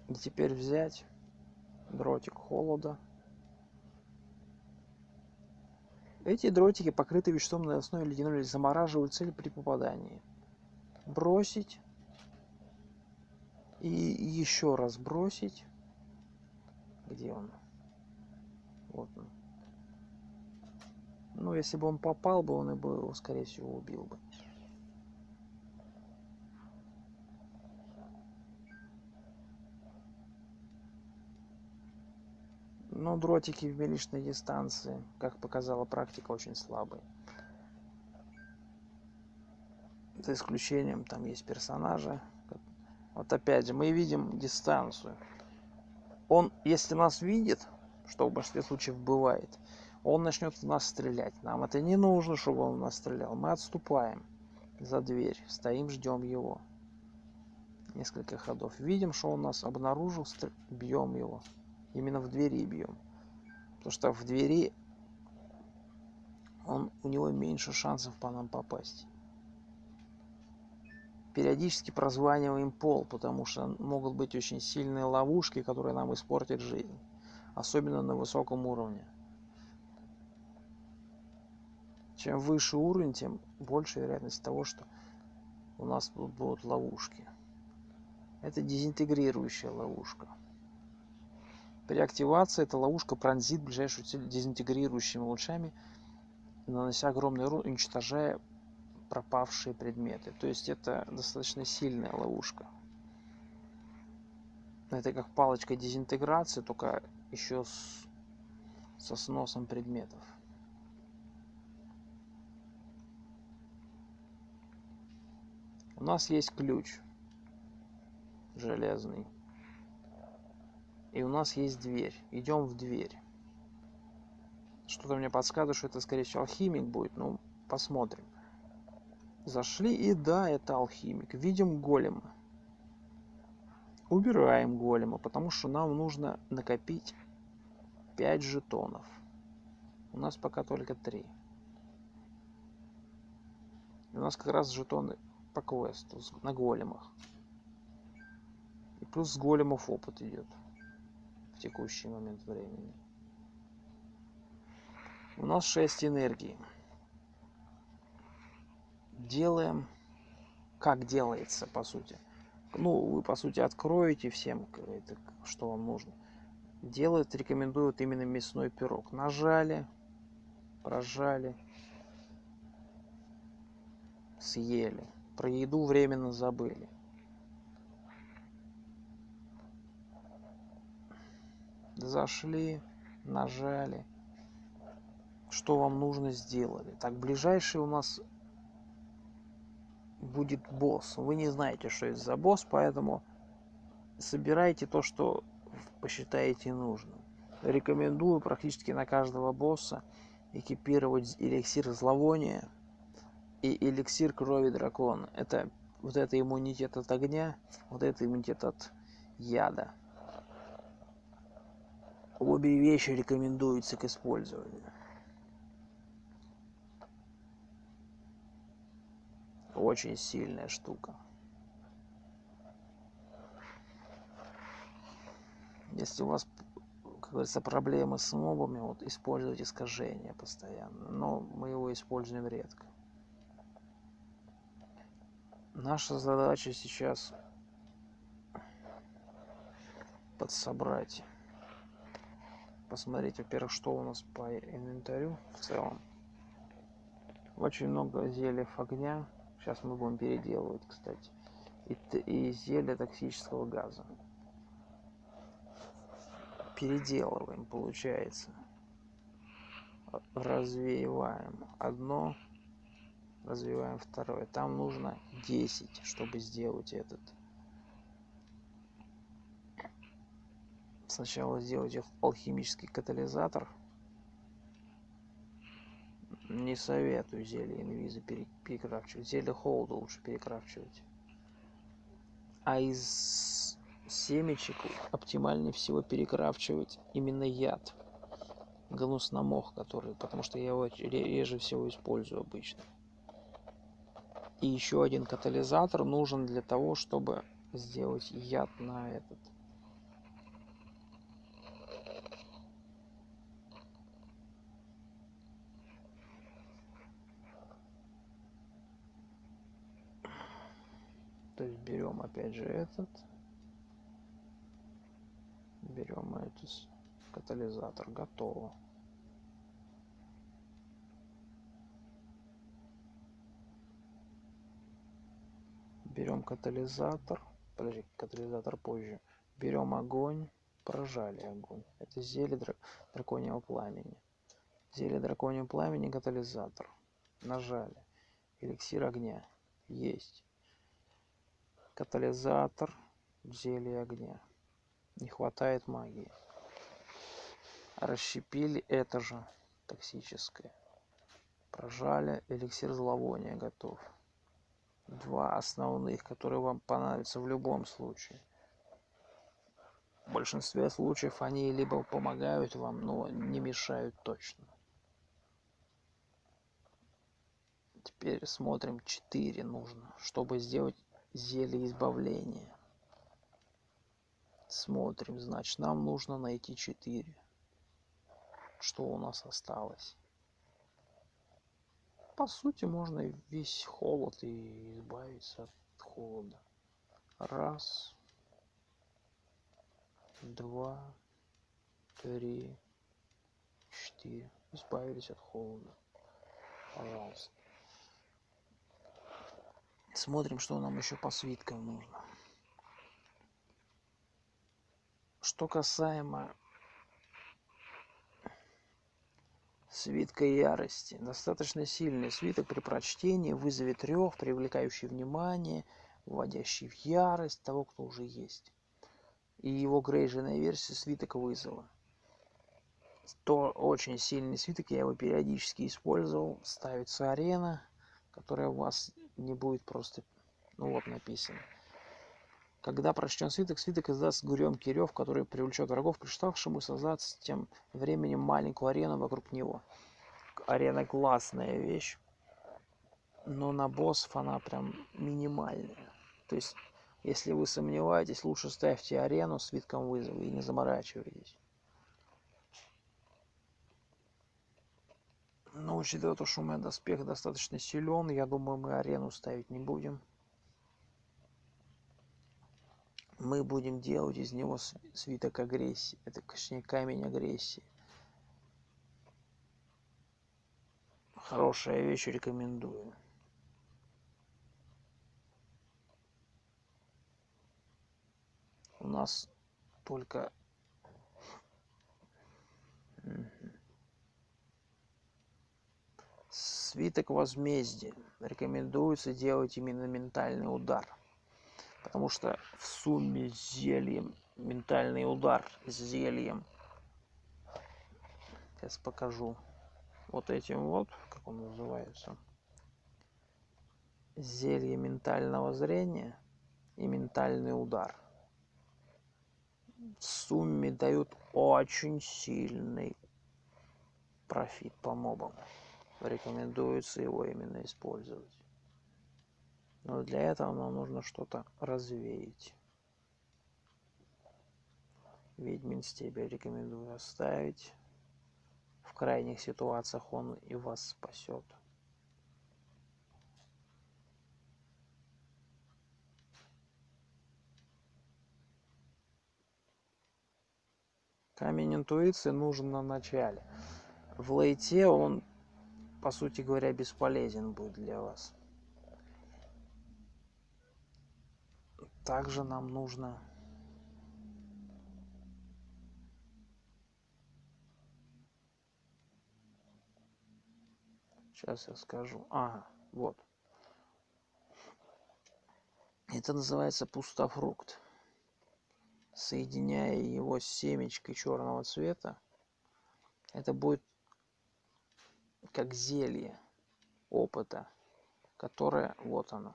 И теперь взять дротик холода эти дротики покрыты веществом на основе ледяной замораживают цель при попадании. Бросить. И еще раз бросить. Где он? Вот он. Ну если бы он попал бы он его скорее всего убил бы но дротики в милишной дистанции как показала практика очень слабые. За исключением там есть персонажи. Вот опять же мы видим дистанцию. Он если нас видит что в большинстве случаев бывает он начнет в нас стрелять. Нам это не нужно чтобы он в нас стрелял. Мы отступаем за дверь стоим ждем его. Несколько ходов. Видим что он нас обнаружил бьем его именно в двери бьем потому что в двери он у него меньше шансов по нам попасть периодически прозваниваем пол, потому что могут быть очень сильные ловушки, которые нам испортят жизнь, особенно на высоком уровне. Чем выше уровень, тем больше вероятность того, что у нас будут ловушки. Это дезинтегрирующая ловушка. При активации эта ловушка пронзит ближайшую цель дезинтегрирующими лучами, нанося огромный урон, уничтожая пропавшие предметы. То есть это достаточно сильная ловушка. Это как палочка дезинтеграции, только еще с, со сносом предметов. У нас есть ключ железный. И у нас есть дверь. Идем в дверь. Что-то мне подсказывает, что это, скорее всего, алхимик будет. Ну, посмотрим. Зашли, и да, это алхимик. Видим голема. Убираем голема, потому что нам нужно накопить 5 жетонов. У нас пока только 3. у нас как раз жетоны по квесту на големах. И плюс с големов опыт идет текущий момент времени. У нас 6 энергии делаем, как делается, по сути. Ну, вы, по сути, откроете всем, это, что вам нужно. Делают, рекомендуют именно мясной пирог. Нажали, прожали, съели. Про еду временно забыли. Зашли, нажали. Что вам нужно, сделали. Так, ближайший у нас будет босс. Вы не знаете, что это за босс, поэтому собирайте то, что посчитаете нужным. Рекомендую практически на каждого босса экипировать эликсир зловония и эликсир крови дракона. Это вот это иммунитет от огня, вот это иммунитет от яда. Обе вещи рекомендуются к использованию. очень сильная штука. Если у вас, как говорится, проблемы с мобами, вот используйте искажение постоянно. Но мы его используем редко. Наша задача сейчас подсобрать. Посмотреть, во-первых, что у нас по инвентарю в целом. Очень много зельев огня. Сейчас мы будем переделывать, кстати. И, и зелье токсического газа. Переделываем, получается. Развеиваем одно, развиваем второе. Там нужно 10, чтобы сделать этот. Сначала сделать алхимический катализатор – не советую зелье инвиза перекрафчивать. Зелье холода лучше перекрафчивать. А из семечек оптимальнее всего перекрафчивать именно яд. Гнусномох, который, потому что я его реже всего использую обычно. И еще один катализатор нужен для того, чтобы сделать яд на этот то есть берем опять же этот. Берем этот катализатор. Готово. Берем катализатор. Подожди катализатор позже. Берем огонь. Прожали огонь. Это зелье драконьего пламени. Зелье драконьего пламени катализатор. Нажали. Эликсир огня. Есть катализатор зелье огня. Не хватает магии. Расщепили это же токсическое. Прожали эликсир зловония готов. Два основных которые вам понадобятся в любом случае. В большинстве случаев они либо помогают вам но не мешают точно. Теперь смотрим 4 нужно чтобы сделать зелье избавления. Смотрим, значит, нам нужно найти 4. Что у нас осталось? По сути, можно весь холод и избавиться от холода. Раз, два, три, четыре. Избавились от холода. Пожалуйста. Смотрим, что нам еще по свиткам нужно. Что касаемо свитка ярости. Достаточно сильный свиток при прочтении вызовет рев, привлекающий внимание, вводящий в ярость того, кто уже есть. И его грейженная версия свиток вызова. То очень сильный свиток, я его периодически использовал. Ставится арена, которая вас не будет просто, ну вот написано. Когда прочтен свиток, свиток издаст гремкий рев, который привлечет врагов, приставшему создать с тем временем маленькую арену вокруг него. Арена классная вещь, но на боссов она прям минимальная. То есть, если вы сомневаетесь, лучше ставьте арену свитком вызова и не заморачивайтесь. Но учитывая то, что у меня доспех достаточно силен, я думаю, мы арену ставить не будем. Мы будем делать из него свиток агрессии. Это, точнее, камень агрессии. Хорошая вещь, рекомендую. У нас только свиток возмездия рекомендуется делать именно ментальный удар. Потому что в сумме с зельем ментальный удар с зельем. Сейчас покажу вот этим вот как он называется. Зелье ментального зрения и ментальный удар. В сумме дают очень сильный профит по мобам рекомендуется его именно использовать. Но для этого нам нужно что-то развеять. Ведьмин стебель рекомендую оставить. В крайних ситуациях он и вас спасет. Камень интуиции нужен на начале. В лейте он по сути говоря, бесполезен будет для вас. Также нам нужно Сейчас я скажу. Ага, вот. Это называется пустофрукт. Соединяя его с семечкой черного цвета, это будет как зелье опыта, которое, вот оно,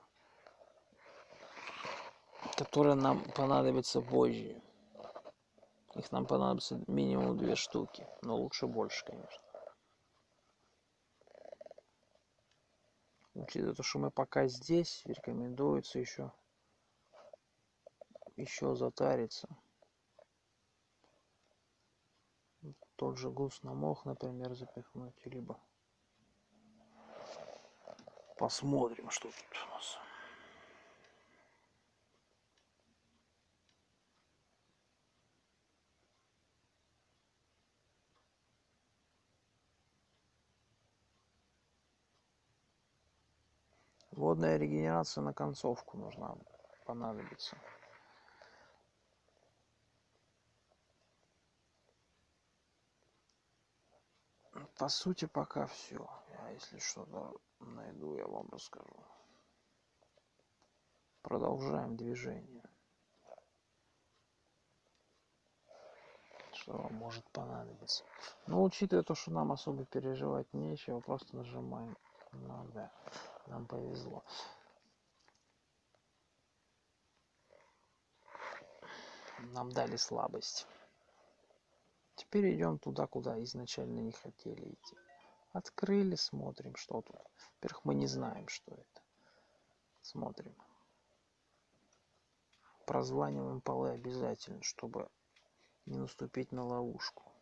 которое нам понадобится позже. Их нам понадобится минимум две штуки, но лучше больше, конечно. Учитывая то, что мы пока здесь, рекомендуется еще еще затариться. Тот же гус на мох, например, запихнуть, либо Посмотрим, что тут у нас. Водная регенерация на концовку нужна понадобится. По сути, пока все. Я, если что-то найду, я вам расскажу. Продолжаем движение. Что вам может понадобиться. Но учитывая то, что нам особо переживать нечего, просто нажимаем. Ну да, нам повезло. Нам дали слабость. Теперь идем туда, куда изначально не хотели идти. Открыли, смотрим, что тут. Во-первых, мы не знаем, что это. Смотрим. прозваниваем полы обязательно, чтобы не наступить на ловушку.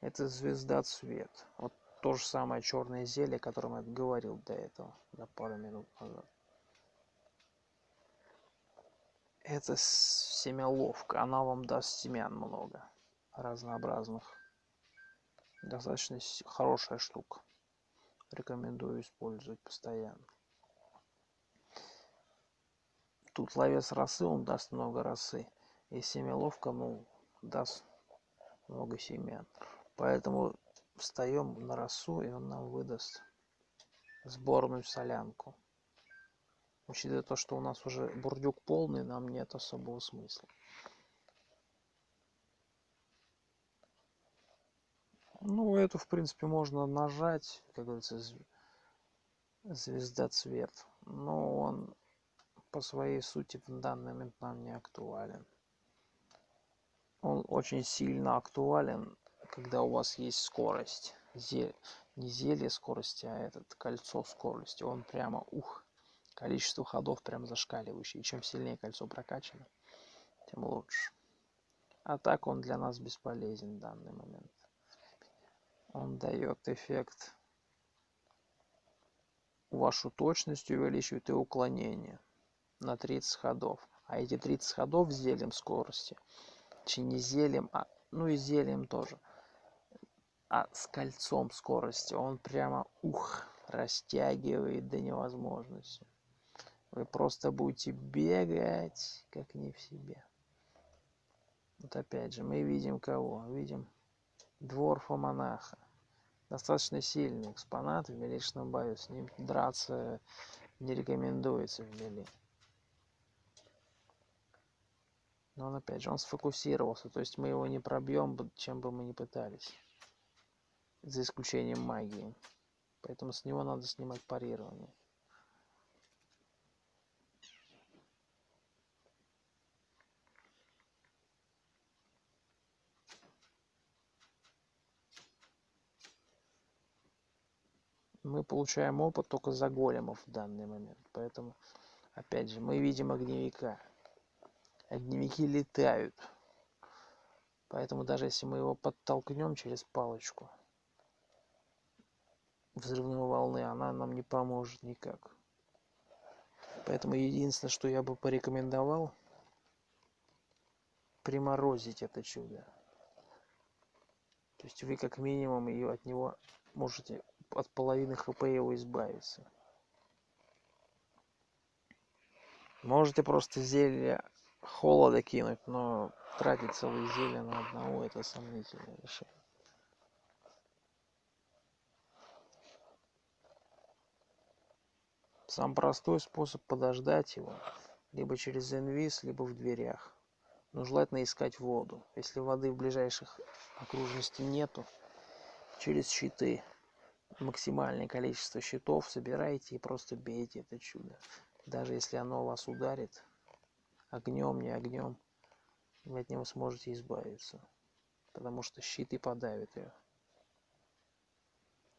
Это звезда цвет. Вот то же самое черное зелье, о котором я говорил до этого, до пару минут назад. Это семяловка, она вам даст семян много, разнообразных. Достаточно хорошая штука. Рекомендую использовать постоянно. Тут ловец росы, он даст много росы. И семяловка, ну, даст много семян. Поэтому встаем на росу, и он нам выдаст сборную солянку. Учитывая то, что у нас уже бурдюк полный, нам нет особого смысла. Ну, эту, в принципе, можно нажать, как говорится, звезда цвет. Но он по своей сути в данный момент нам не актуален. Он очень сильно актуален, когда у вас есть скорость. Зель... Не зелье скорости, а этот кольцо скорости. Он прямо, ух, количество ходов прям зашкаливающее. И чем сильнее кольцо прокачано, тем лучше. А так он для нас бесполезен в данный момент. Он дает эффект вашу точность увеличивает и уклонение на 30 ходов. А эти 30 ходов зелем скорости, точнее не зелем, а ну и зелем тоже, а с кольцом скорости, он прямо ух, растягивает до невозможности. Вы просто будете бегать, как не в себе. Вот опять же, мы видим кого? Видим дворфа монаха. Достаточно сильный экспонат в миличном бою. С ним драться не рекомендуется в мили. Но он опять же, он сфокусировался. То есть мы его не пробьем, чем бы мы ни пытались. За исключением магии. Поэтому с него надо снимать парирование. Мы получаем опыт только за големов в данный момент. Поэтому, опять же, мы видим огневика. Огневики летают. Поэтому даже если мы его подтолкнем через палочку взрывной волны, она нам не поможет никак. Поэтому единственное, что я бы порекомендовал, приморозить это чудо. То есть вы как минимум ее от него можете от половины хп его избавиться. Можете просто зелье холода кинуть, но тратить целые зелья на одного это сомнительное решение. Сам простой способ подождать его, либо через инвиз, либо в дверях. Но желательно искать воду. Если воды в ближайших окружности нету, через щиты максимальное количество щитов собирайте и просто бейте это чудо. Даже если оно вас ударит, огнем, не огнем, вы от него сможете избавиться. Потому что щиты подавят ее.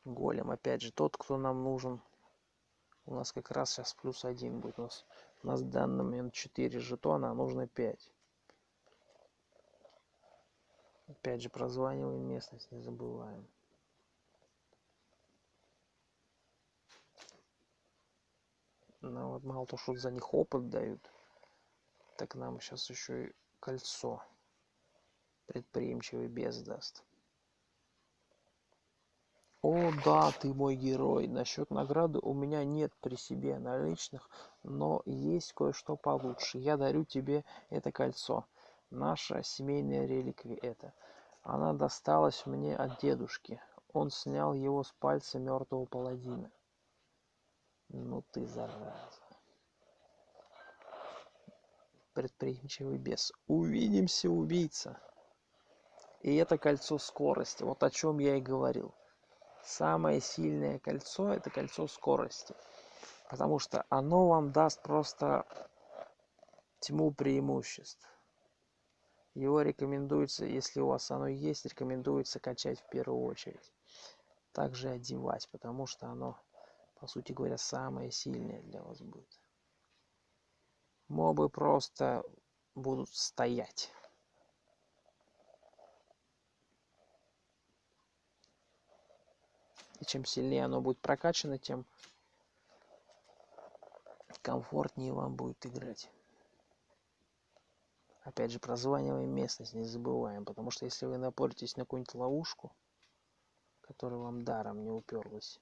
Голем, опять же, тот, кто нам нужен. У нас как раз сейчас плюс один будет. У нас, у нас в данный момент 4 жетона, а нужно 5. Опять же, прозваниваем местность, не забываем. Ну вот мало то, что за них опыт дают, так нам сейчас еще и кольцо предприимчивый без даст. О, да, ты мой герой. Насчет награды у меня нет при себе наличных, но есть кое-что получше. Я дарю тебе это кольцо. Наша семейная реликвия это. Она досталась мне от дедушки. Он снял его с пальца мертвого паладина. Ну ты зараза. Предприимчивый бес. Увидимся, убийца. И это кольцо скорости. Вот о чем я и говорил. Самое сильное кольцо это кольцо скорости. Потому что оно вам даст просто тьму преимуществ. Его рекомендуется, если у вас оно есть, рекомендуется качать в первую очередь. Также одевать, потому что оно по сути говоря, самое сильное для вас будет. Мобы просто будут стоять. И чем сильнее оно будет прокачано, тем комфортнее вам будет играть. Опять же, прозваниваем местность, не забываем, потому что если вы напоритесь на какую-нибудь ловушку, которая вам даром не уперлась,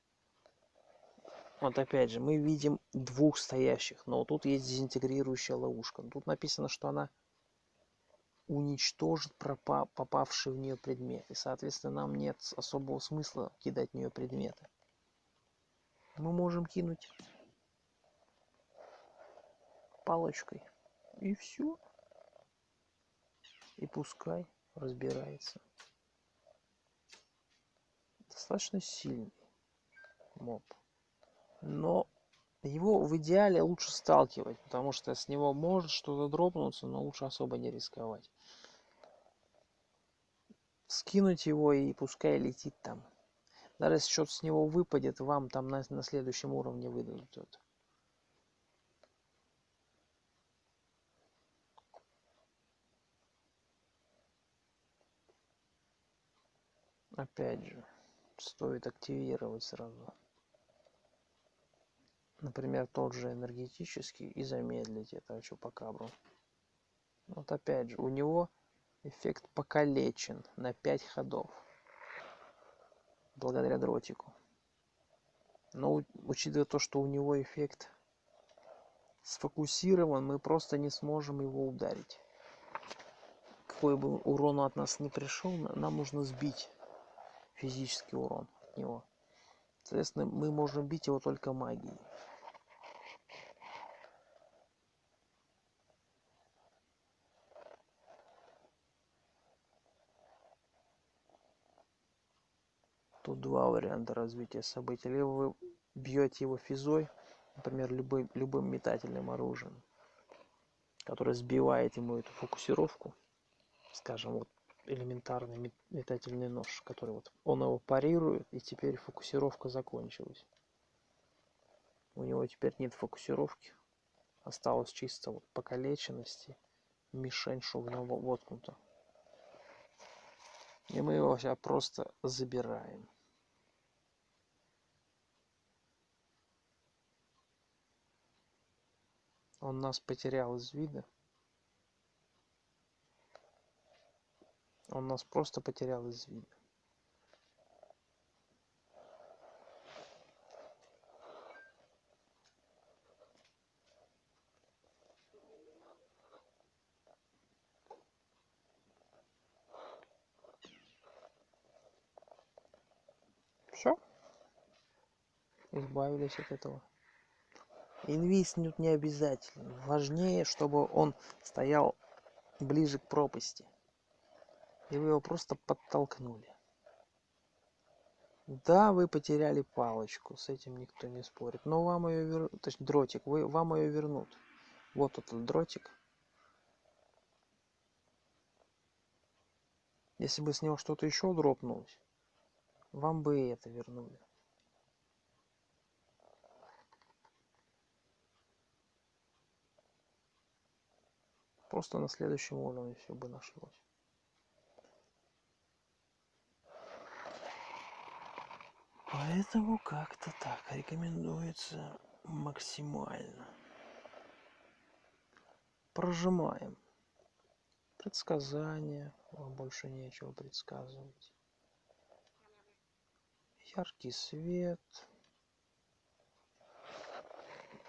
вот опять же, мы видим двух стоящих, но тут есть дезинтегрирующая ловушка. Тут написано, что она уничтожит попавший в нее предмет. И, соответственно, нам нет особого смысла кидать в нее предметы. Мы можем кинуть палочкой. И все. И пускай разбирается. Достаточно сильный моб но его в идеале лучше сталкивать, потому что с него может что-то дропнуться, но лучше особо не рисковать. Скинуть его и пускай летит там. Даже если что-то с него выпадет, вам там на, на следующем уровне выдадут это. Опять же, стоит активировать сразу например тот же энергетический и замедлить это чупакабру вот опять же у него эффект покалечен на 5 ходов благодаря дротику. Но учитывая то что у него эффект сфокусирован мы просто не сможем его ударить. Какой бы урон от нас не пришел нам нужно сбить физический урон от него. Соответственно мы можем бить его только магией два варианта развития событий. Либо вы бьете его физой например любым любым метательным оружием которое сбивает ему эту фокусировку скажем вот элементарный метательный нож который вот он его парирует и теперь фокусировка закончилась. У него теперь нет фокусировки. Осталось чисто вот покалеченности мишень она воткнута. И мы его сейчас просто забираем он нас потерял из вида. Он нас просто потерял из вида. Все избавились от этого инвиснуть не обязательно. Важнее чтобы он стоял ближе к пропасти. И вы его просто подтолкнули. Да вы потеряли палочку с этим никто не спорит но вам ее вер... точнее дротик вы вам ее вернут. Вот этот дротик. Если бы с него что-то еще дропнулось вам бы и это вернули просто на следующем уровне все бы нашлось. Поэтому как-то так рекомендуется максимально. Прожимаем. Предсказания вам больше нечего предсказывать. Яркий свет.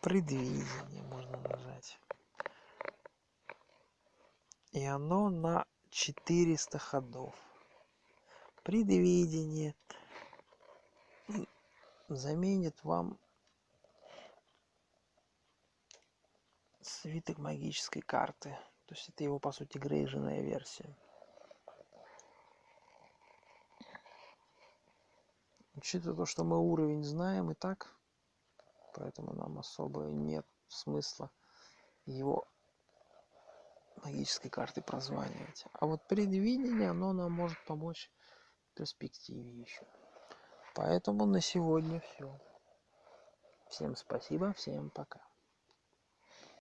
Предвидение можно нажать и оно на 400 ходов. Предвидение заменит вам свиток магической карты. То есть это его, по сути, грейженная версия. Учитывая то, что мы уровень знаем и так, поэтому нам особо нет смысла его магической карты прозванивать. А вот предвидение, оно нам может помочь в перспективе еще. Поэтому на сегодня все. Всем спасибо, всем пока.